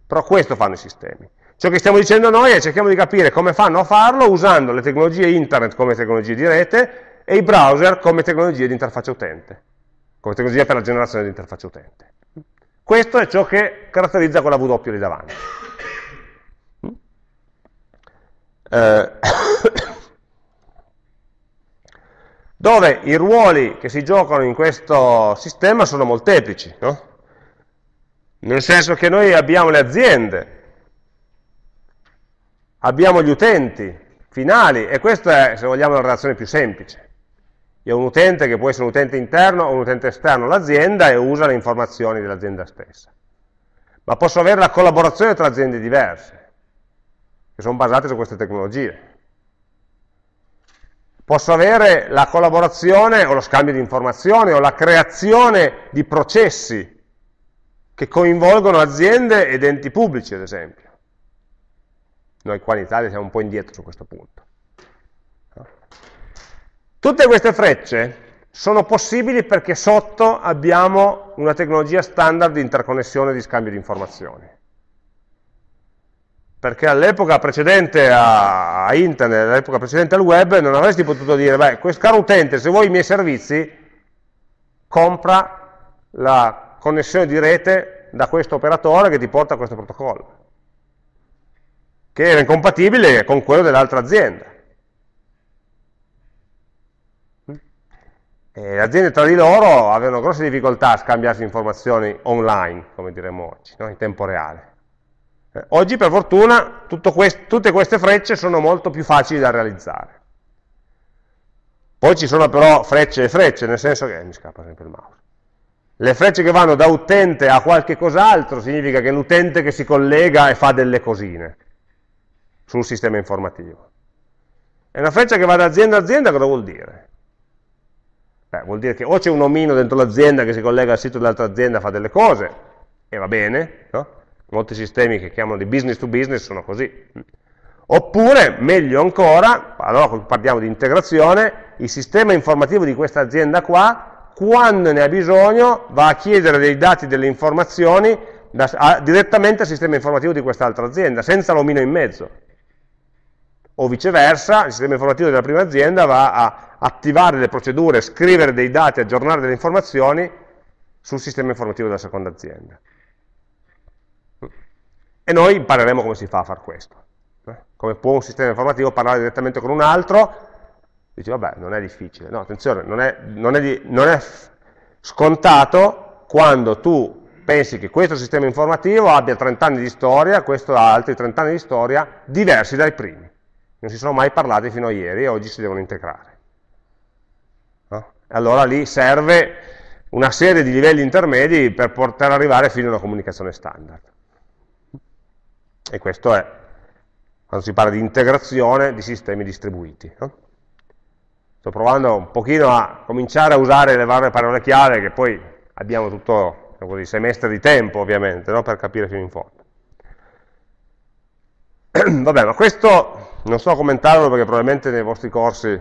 Però questo fanno i sistemi. Ciò che stiamo dicendo noi è cerchiamo di capire come fanno a farlo usando le tecnologie internet come tecnologie di rete e i browser come tecnologie di interfaccia utente, come tecnologia per la generazione di interfaccia utente. Questo è ciò che caratterizza quella W lì davanti. Eh, dove i ruoli che si giocano in questo sistema sono molteplici, no? nel senso che noi abbiamo le aziende abbiamo gli utenti finali e questa è, se vogliamo, la relazione più semplice. Ho un utente che può essere un utente interno o un utente esterno all'azienda e usa le informazioni dell'azienda stessa. Ma posso avere la collaborazione tra aziende diverse, che sono basate su queste tecnologie. Posso avere la collaborazione o lo scambio di informazioni o la creazione di processi che coinvolgono aziende ed enti pubblici, ad esempio. Noi qua in Italia siamo un po' indietro su questo punto. Tutte queste frecce sono possibili perché sotto abbiamo una tecnologia standard di interconnessione e di scambio di informazioni. Perché all'epoca precedente a, internet, all'epoca precedente al web, non avresti potuto dire, beh, questo caro utente, se vuoi i miei servizi, compra la connessione di rete da questo operatore che ti porta a questo protocollo, che era incompatibile con quello dell'altra azienda. E le aziende tra di loro avevano grosse difficoltà a scambiarsi informazioni online, come diremmo oggi, no? in tempo reale. Eh, oggi per fortuna quest tutte queste frecce sono molto più facili da realizzare. Poi ci sono però frecce e frecce, nel senso che... Eh, mi scappa sempre il mouse. Le frecce che vanno da utente a qualche cos'altro significa che l'utente che si collega e fa delle cosine sul sistema informativo. E una freccia che va da azienda a azienda cosa vuol dire? Beh, vuol dire che o c'è un omino dentro l'azienda che si collega al sito dell'altra azienda e fa delle cose, e va bene, no? molti sistemi che chiamano di business to business sono così. Oppure, meglio ancora, allora parliamo di integrazione, il sistema informativo di questa azienda qua, quando ne ha bisogno, va a chiedere dei dati, delle informazioni da, a, direttamente al sistema informativo di quest'altra azienda, senza l'omino in mezzo. O viceversa, il sistema informativo della prima azienda va a attivare le procedure, scrivere dei dati, aggiornare delle informazioni sul sistema informativo della seconda azienda. E noi impareremo come si fa a fare questo. Eh? Come può un sistema informativo parlare direttamente con un altro, dici vabbè, non è difficile. No, attenzione, non è, non è, di, non è scontato quando tu pensi che questo sistema informativo abbia 30 anni di storia, questo ha altri 30 anni di storia, diversi dai primi. Non si sono mai parlati fino a ieri e oggi si devono integrare allora lì serve una serie di livelli intermedi per poter arrivare fino a una comunicazione standard. E questo è quando si parla di integrazione di sistemi distribuiti. No? Sto provando un pochino a cominciare a usare le varie parole chiave che poi abbiamo tutto così, semestre di tempo ovviamente no? per capire fino in fondo. Vabbè, ma questo non sto a commentarlo perché probabilmente nei vostri corsi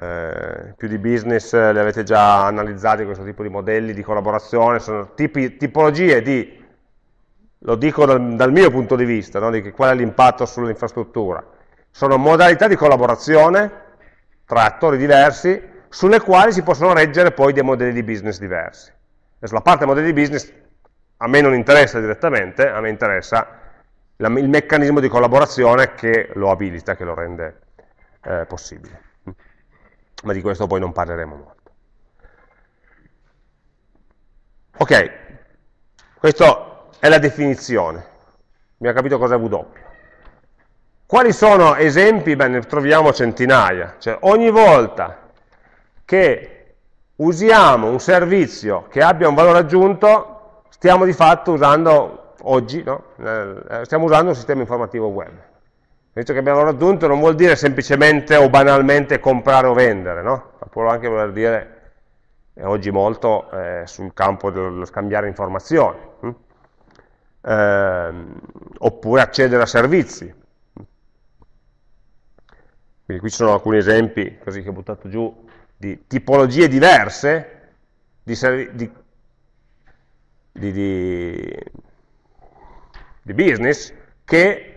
eh, più di business eh, li avete già analizzati questo tipo di modelli di collaborazione, sono tipi, tipologie di, lo dico dal, dal mio punto di vista, no, di qual è l'impatto sull'infrastruttura, sono modalità di collaborazione tra attori diversi sulle quali si possono reggere poi dei modelli di business diversi. Adesso la parte modelli di business a me non interessa direttamente, a me interessa la, il meccanismo di collaborazione che lo abilita, che lo rende eh, possibile ma di questo poi non parleremo molto. Ok, questa è la definizione, abbiamo capito cosa è W. Quali sono esempi? Beh, ne troviamo centinaia, cioè ogni volta che usiamo un servizio che abbia un valore aggiunto, stiamo di fatto usando, oggi, no? Eh, stiamo usando un sistema informativo web. Visto che abbiamo raggiunto non vuol dire semplicemente o banalmente comprare o vendere, no? ma può anche voler dire, oggi molto, eh, sul campo dello scambiare informazioni, hm? eh, oppure accedere a servizi. Quindi qui ci sono alcuni esempi, così che ho buttato giù, di tipologie diverse di, di, di, di business che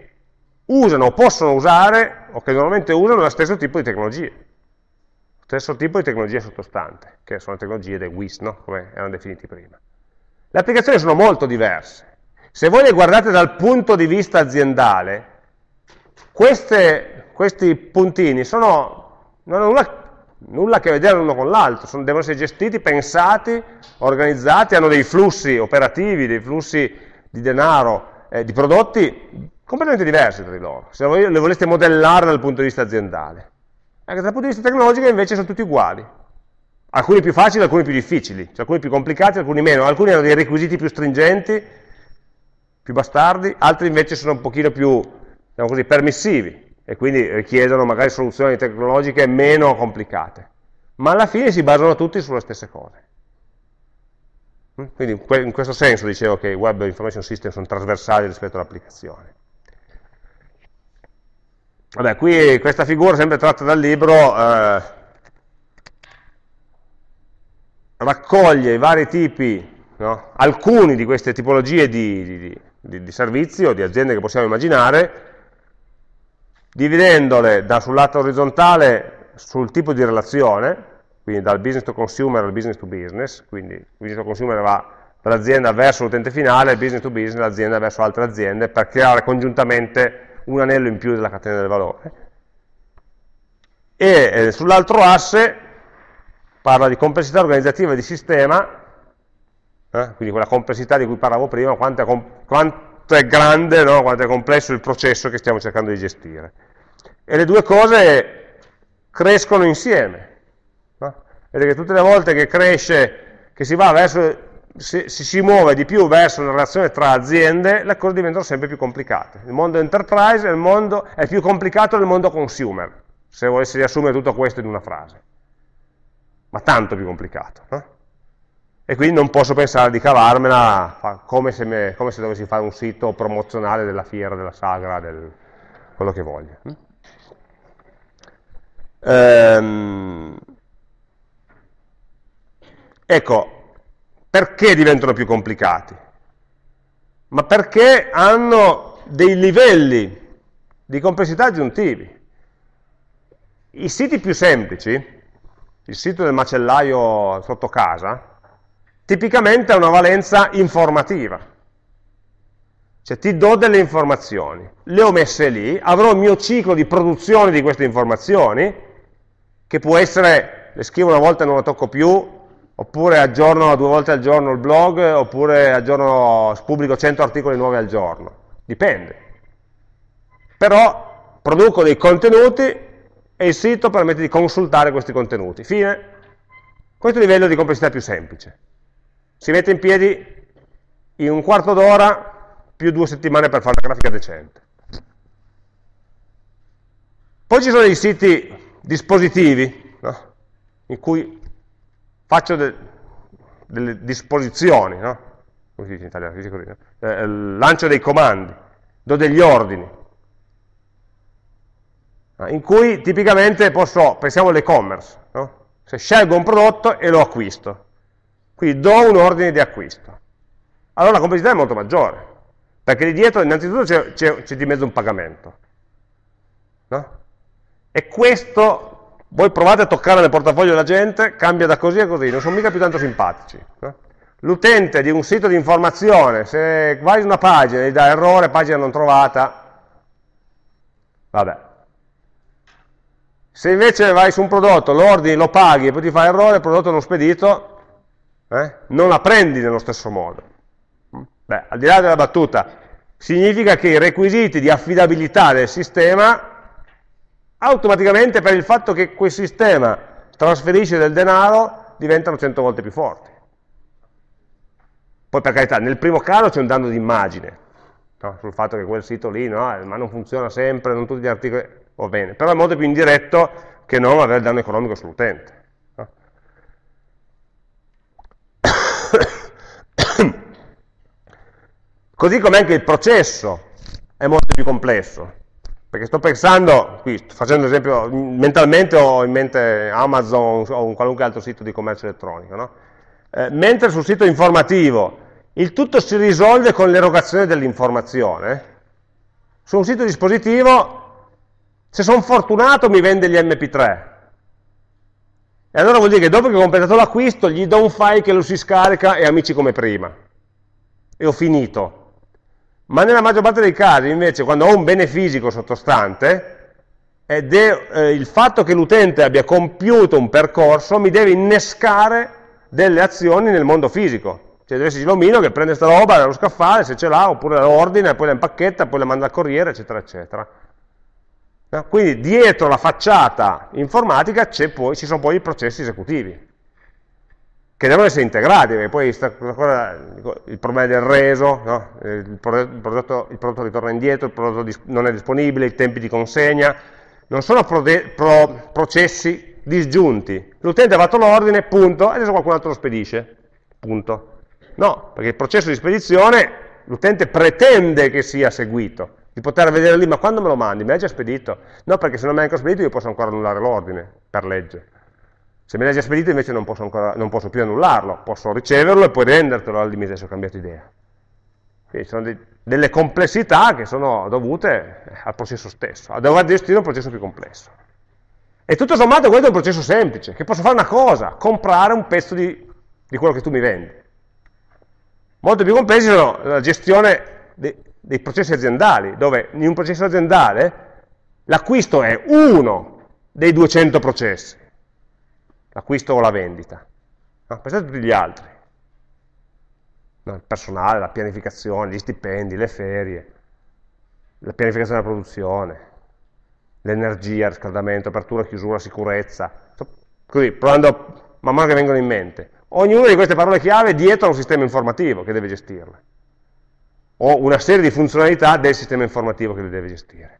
usano o possono usare, o che normalmente usano, lo stesso tipo di tecnologie. Lo stesso tipo di tecnologia sottostante, che sono le tecnologie dei WIS, no? come erano definiti prima. Le applicazioni sono molto diverse. Se voi le guardate dal punto di vista aziendale, queste, questi puntini sono, non hanno nulla, nulla a che vedere l'uno con l'altro, devono essere gestiti, pensati, organizzati, hanno dei flussi operativi, dei flussi di denaro, eh, di prodotti completamente diversi tra di loro, se le voleste modellare dal punto di vista aziendale. Anche dal punto di vista tecnologico invece sono tutti uguali. Alcuni più facili, alcuni più difficili, cioè alcuni più complicati, alcuni meno. Alcuni hanno dei requisiti più stringenti, più bastardi, altri invece sono un pochino più, diciamo così, permissivi e quindi richiedono magari soluzioni tecnologiche meno complicate. Ma alla fine si basano tutti sulle stesse cose. Quindi in questo senso dicevo che i web information system sono trasversali rispetto all'applicazione. Vabbè, qui questa figura sempre tratta dal libro eh, raccoglie i vari tipi, no? alcuni di queste tipologie di, di, di, di, servizi o di aziende che possiamo immaginare, dividendole da, sul lato orizzontale sul tipo di relazione, quindi dal business to consumer al business to business, quindi il business to consumer va dall'azienda verso l'utente finale, business to business, l'azienda verso altre aziende, per creare congiuntamente un anello in più della catena del valore. E eh, sull'altro asse parla di complessità organizzativa di sistema, eh, quindi quella complessità di cui parlavo prima, quanto è, quanto è grande, no? quanto è complesso il processo che stiamo cercando di gestire. E le due cose crescono insieme. No? Vedete che tutte le volte che cresce, che si va verso si, si, muove di più verso una relazione tra aziende, le cose diventano sempre più complicate. Il mondo enterprise è, mondo, è più complicato del mondo consumer, se volessi riassumere tutto questo in una frase. Ma tanto più complicato. No? E quindi non posso pensare di cavarmela come se, me, come se, dovessi fare un sito promozionale della fiera, della sagra, del, quello che voglio. Ehm, ecco, perché diventano più complicati? Ma perché hanno dei livelli di complessità aggiuntivi. I siti più semplici, il sito del macellaio sotto casa, tipicamente ha una valenza informativa. Cioè ti do delle informazioni, le ho messe lì, avrò il mio ciclo di produzione di queste informazioni, che può essere, le scrivo una volta e non la tocco più, oppure aggiorno due volte al giorno il blog, oppure aggiorno, pubblico 100 articoli nuovi al giorno, dipende. Però produco dei contenuti e il sito permette di consultare questi contenuti. Fine. Questo è il livello di complessità più semplice. Si mette in piedi in un quarto d'ora più due settimane per fare una grafica decente. Poi ci sono dei siti dispositivi, no? in cui faccio de, delle disposizioni, no? come si dice in italiano, si dice così, no? eh, lancio dei comandi, do degli ordini, in cui tipicamente posso, pensiamo all'e-commerce, no? se scelgo un prodotto e lo acquisto, quindi do un ordine di acquisto, allora la complessità è molto maggiore, perché lì dietro innanzitutto c'è di mezzo un pagamento, no? e questo voi provate a toccare nel portafoglio della gente, cambia da così a così, non sono mica più tanto simpatici. No? L'utente di un sito di informazione, se vai su una pagina e gli dà errore, pagina non trovata, vabbè. Se invece vai su un prodotto, lo ordini, lo paghi e poi ti fa errore, il prodotto non spedito, eh, non la prendi nello stesso modo. Beh, al di là della battuta, significa che i requisiti di affidabilità del sistema automaticamente per il fatto che quel sistema trasferisce del denaro diventano 100 volte più forti. Poi per carità, nel primo caso c'è un danno di immagine, no? sul fatto che quel sito lì, no? ma non funziona sempre, non tutti gli articoli, va bene, però è molto più indiretto che non avere danno economico sull'utente. No? Così come anche il processo è molto più complesso. Perché sto pensando, qui sto facendo esempio, mentalmente ho in mente Amazon o un qualunque altro sito di commercio elettronico, no? eh, mentre sul sito informativo il tutto si risolve con l'erogazione dell'informazione, su un sito dispositivo, se sono fortunato mi vende gli MP3, e allora vuol dire che dopo che ho completato l'acquisto gli do un file che lo si scarica e amici come prima, e ho finito. Ma nella maggior parte dei casi, invece, quando ho un bene fisico sottostante, ed è eh, il fatto che l'utente abbia compiuto un percorso mi deve innescare delle azioni nel mondo fisico. Cioè deve esserci l'omino che prende questa roba dallo scaffale, se ce l'ha, oppure la ordina, poi la impacchetta, poi la manda al corriere, eccetera, eccetera. No? Quindi dietro la facciata informatica poi, ci sono poi i processi esecutivi che devono essere integrati, perché poi il problema del reso, no? il, prodotto, il, prodotto, ritorna indietro, il prodotto non è disponibile, i tempi di consegna, non sono pro processi disgiunti. L'utente ha fatto l'ordine, punto, e adesso qualcun altro lo spedisce, punto. No, perché il processo di spedizione l'utente pretende che sia seguito, di poter vedere lì, ma quando me lo mandi? Me l'hai già spedito? No, perché se non mi hai ancora spedito io posso ancora annullare l'ordine, per legge. Se me l'hai già spedito invece non posso, ancora, non posso, più annullarlo, posso riceverlo e poi rendertelo al limite se ho cambiato idea. Quindi sono dei, delle complessità che sono dovute al processo stesso, a dover gestire un processo più complesso. E tutto sommato questo è un processo semplice, che posso fare una cosa, comprare un pezzo di, di quello che tu mi vendi. Molto più complessi sono la gestione dei, dei processi aziendali, dove in un processo aziendale l'acquisto è uno dei 200 processi, l'acquisto o la vendita. No, pensate a tutti gli altri. No, il personale, la pianificazione, gli stipendi, le ferie, la pianificazione della produzione, l'energia, il riscaldamento, apertura, chiusura, sicurezza. Così, provando man mano che vengono in mente. Ognuna di queste parole chiave dietro a un sistema informativo che deve gestirle. O una serie di funzionalità del sistema informativo che le deve gestire.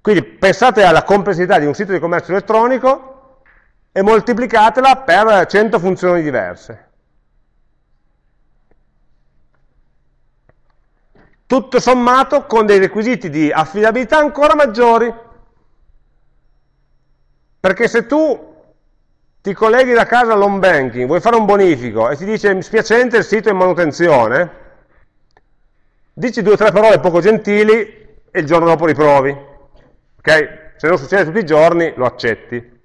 Quindi pensate alla complessità di un sito di commercio elettronico e moltiplicatela per 100 funzioni diverse. Tutto sommato con dei requisiti di affidabilità ancora maggiori. Perché se tu ti colleghi da casa all'home banking, vuoi fare un bonifico e ti dice spiacente il sito è in manutenzione, dici due o tre parole poco gentili e il giorno dopo riprovi. Ok? Se non succede tutti i giorni, lo accetti.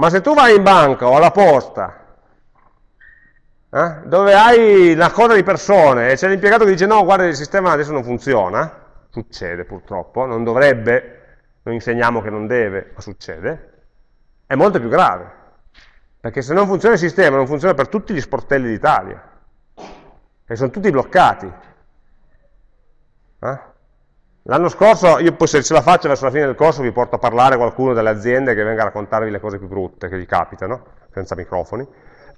Ma se tu vai in banca o alla posta, eh, dove hai una coda di persone e c'è l'impiegato che dice no, guarda il sistema adesso non funziona, succede purtroppo, non dovrebbe, noi insegniamo che non deve, ma succede, è molto più grave. Perché se non funziona il sistema, non funziona per tutti gli sportelli d'Italia. E sono tutti bloccati. Eh? L'anno scorso, io poi se ce la faccio verso la fine del corso vi porto a parlare qualcuno delle aziende che venga a raccontarvi le cose più brutte che gli capitano, senza microfoni.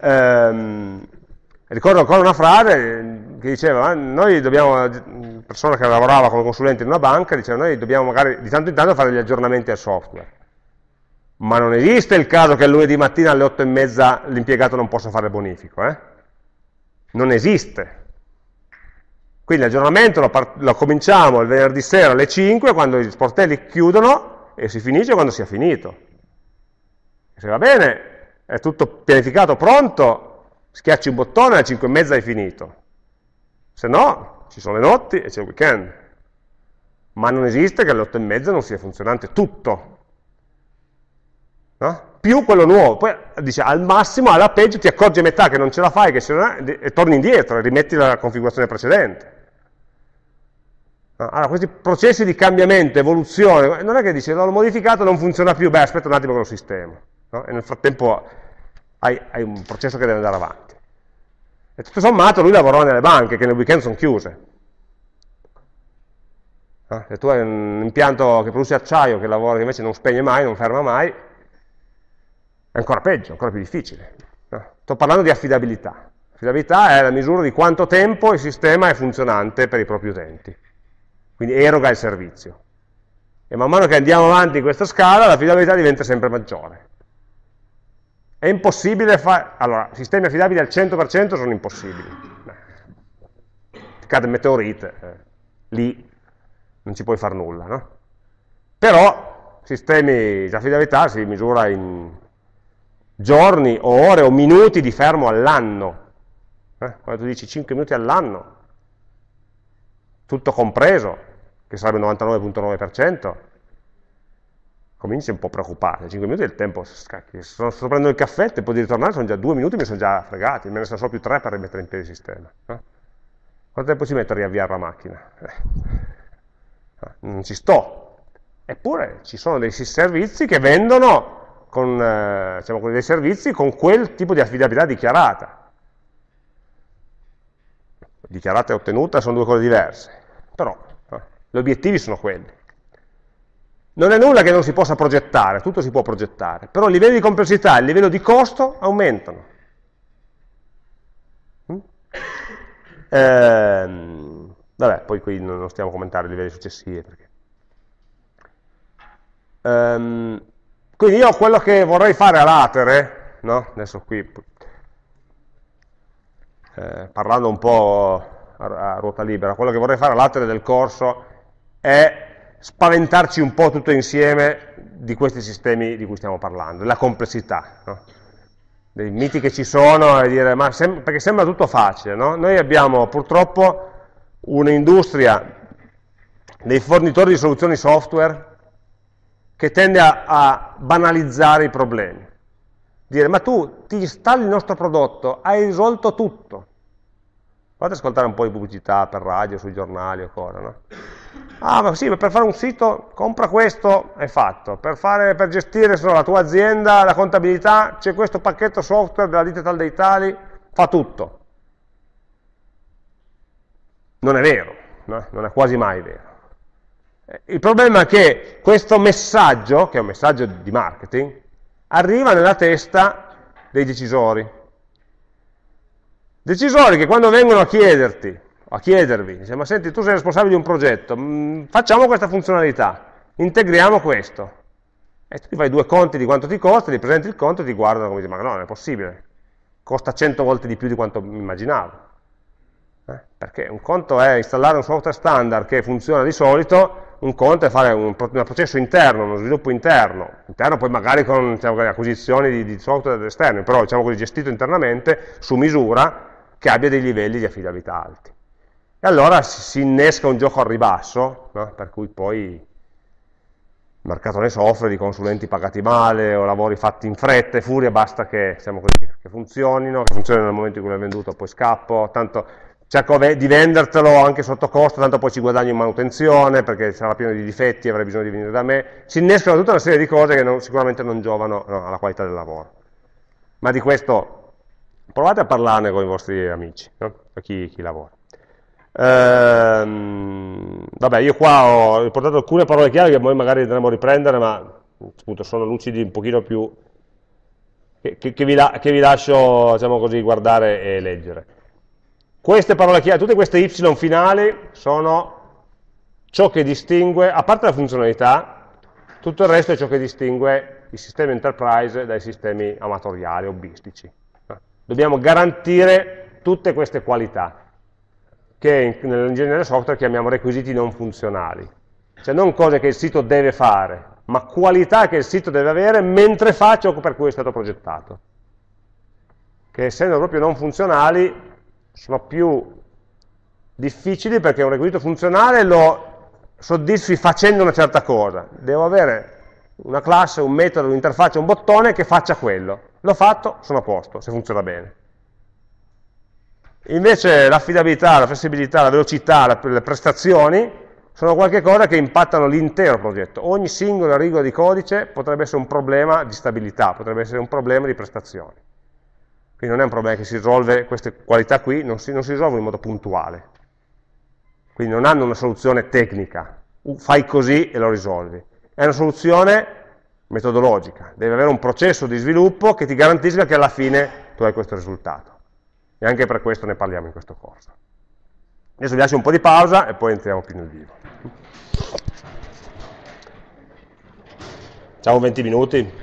Ehm, ricordo ancora una frase che diceva, eh, noi dobbiamo, persona che lavorava come consulente in una banca, diceva, noi dobbiamo magari di tanto in tanto fare degli aggiornamenti al software. Ma non esiste il caso che il lunedì mattina alle 8 e mezza l'impiegato non possa fare bonifico, eh? Non esiste. Quindi l'aggiornamento lo, lo, cominciamo il venerdì sera alle 5 quando gli sportelli chiudono e si finisce quando sia finito. Se va bene, è tutto pianificato, pronto, schiacci un bottone alle 5 e mezza hai finito. Se no, ci sono le notti e c'è il weekend. Ma non esiste che alle 8 e mezza non sia funzionante tutto. No? Più quello nuovo. Poi dice, al massimo, alla peggio, ti accorgi a metà che non ce la fai che e torni indietro e rimetti la configurazione precedente. Allora, questi processi di cambiamento, evoluzione, non è che dice l'ho modificato, non funziona più, beh aspetta un attimo che lo sistemo. No? E nel frattempo hai, hai, un processo che deve andare avanti. E tutto sommato lui lavorò nelle banche, che nel weekend sono chiuse. No? Se tu hai un impianto che produce acciaio, che lavora, che invece non spegne mai, non ferma mai, è ancora peggio, ancora più difficile. No? Sto parlando di affidabilità. Affidabilità è la misura di quanto tempo il sistema è funzionante per i propri utenti quindi eroga il servizio. E man mano che andiamo avanti in questa scala, l'affidabilità diventa sempre maggiore. È impossibile fare... Allora, sistemi affidabili al 100% sono impossibili. Cade meteorite, eh, lì non ci puoi fare nulla, no? Però sistemi di affidabilità si misura in giorni o ore o minuti di fermo all'anno. Eh? Quando tu dici 5 minuti all'anno, tutto compreso, che sarebbe il 99.9%, cominci un po' a preoccupare, 5 minuti è il tempo, scacchi, sto, prendendo il caffè, tempo di ritornare, sono già 2 minuti, mi sono già fregati, me ne sono solo più 3 per rimettere in piedi il sistema. No? Quanto tempo ci metto a riavviare la macchina? Eh. Non ci sto. Eppure ci sono dei servizi che vendono con, eh, diciamo, dei servizi con quel tipo di affidabilità dichiarata. Dichiarata e ottenuta sono due cose diverse, però gli obiettivi sono quelli. Non è nulla che non si possa progettare, tutto si può progettare, però il livello di complessità e il livello di costo aumentano. Mm? Ehm, vabbè, poi qui non stiamo a commentare i livelli successivi. Perché... Ehm, quindi io quello che vorrei fare a latere, no? adesso qui eh, parlando un po' a, ruota libera, quello che vorrei fare a latere del corso è spaventarci un po' tutto insieme di questi sistemi di cui stiamo parlando, della complessità, no? dei miti che ci sono e dire, ma sem perché sembra tutto facile, no? Noi abbiamo purtroppo un'industria dei fornitori di soluzioni software che tende a, a banalizzare i problemi. dire ma tu ti installi il nostro prodotto, hai risolto tutto. Fate ascoltare un po' di pubblicità per radio, sui giornali o cosa, no? Ah, ma sì, ma per fare un sito, compra questo, è fatto. Per, fare, per gestire so, la tua azienda, la contabilità, c'è questo pacchetto software della ditta tal dei tali, fa tutto. Non è vero, no? non è quasi mai vero. Il problema è che questo messaggio, che è un messaggio di marketing, arriva nella testa dei decisori. Decisori che quando vengono a chiederti, a chiedervi, dice, ma senti, tu sei responsabile di un progetto, mm, facciamo questa funzionalità, integriamo questo. E tu fai due conti di quanto ti costa, ti presenti il conto e ti guardano come dici, ma no, non è possibile, costa 100 volte di più di quanto immaginavo. Eh? Perché un conto è installare un software standard che funziona di solito, un conto è fare un, un processo interno, uno sviluppo interno, interno poi magari con diciamo, acquisizioni di, di, software esterni, però diciamo così, gestito internamente su misura che abbia dei livelli di affidabilità alti. E allora si, innesca un gioco al ribasso, no? per cui poi il mercato ne soffre di consulenti pagati male o lavori fatti in fretta e furia, basta che, diciamo così, che funzionino, che funzionino nel momento in cui l'hai venduto, poi scappo, tanto cerco di vendertelo anche sotto costo, tanto poi ci guadagno in manutenzione, perché sarà pieno di difetti, avrai bisogno di venire da me. Si innescano tutta una serie di cose che non, sicuramente non giovano no, alla qualità del lavoro. Ma di questo provate a parlarne con i vostri amici, no? chi, chi, lavora. Ehm, vabbè, io qua ho riportato alcune parole chiave che poi magari andremo a riprendere, ma appunto sono lucidi un pochino più... che, che, che vi, la, vi, lascio, diciamo così, guardare e leggere. Queste parole chiave, tutte queste y finali sono ciò che distingue, a parte la funzionalità, tutto il resto è ciò che distingue i sistemi enterprise dai sistemi amatoriali, hobbistici. Dobbiamo garantire tutte queste qualità, che nell'ingegneria software chiamiamo requisiti non funzionali. Cioè non cose che il sito deve fare, ma qualità che il sito deve avere mentre fa ciò per cui è stato progettato. Che essendo proprio non funzionali sono più difficili perché un requisito funzionale lo soddisfi facendo una certa cosa. Devo avere una classe, un metodo, un'interfaccia, un bottone che faccia quello. L'ho fatto, sono a posto, se funziona bene. Invece l'affidabilità, la flessibilità, la velocità, le prestazioni sono qualcosa che impattano l'intero progetto. Ogni singola riga di codice potrebbe essere un problema di stabilità, potrebbe essere un problema di prestazioni. Quindi non è un problema che si risolve, queste qualità qui non si, non si risolvono in modo puntuale. Quindi non hanno una soluzione tecnica, fai così e lo risolvi. È una soluzione metodologica, deve avere un processo di sviluppo che ti garantisca che alla fine tu hai questo risultato. E anche per questo ne parliamo in questo corso. Adesso vi lascio un po' di pausa e poi entriamo più nel vivo. Ciao 20 minuti.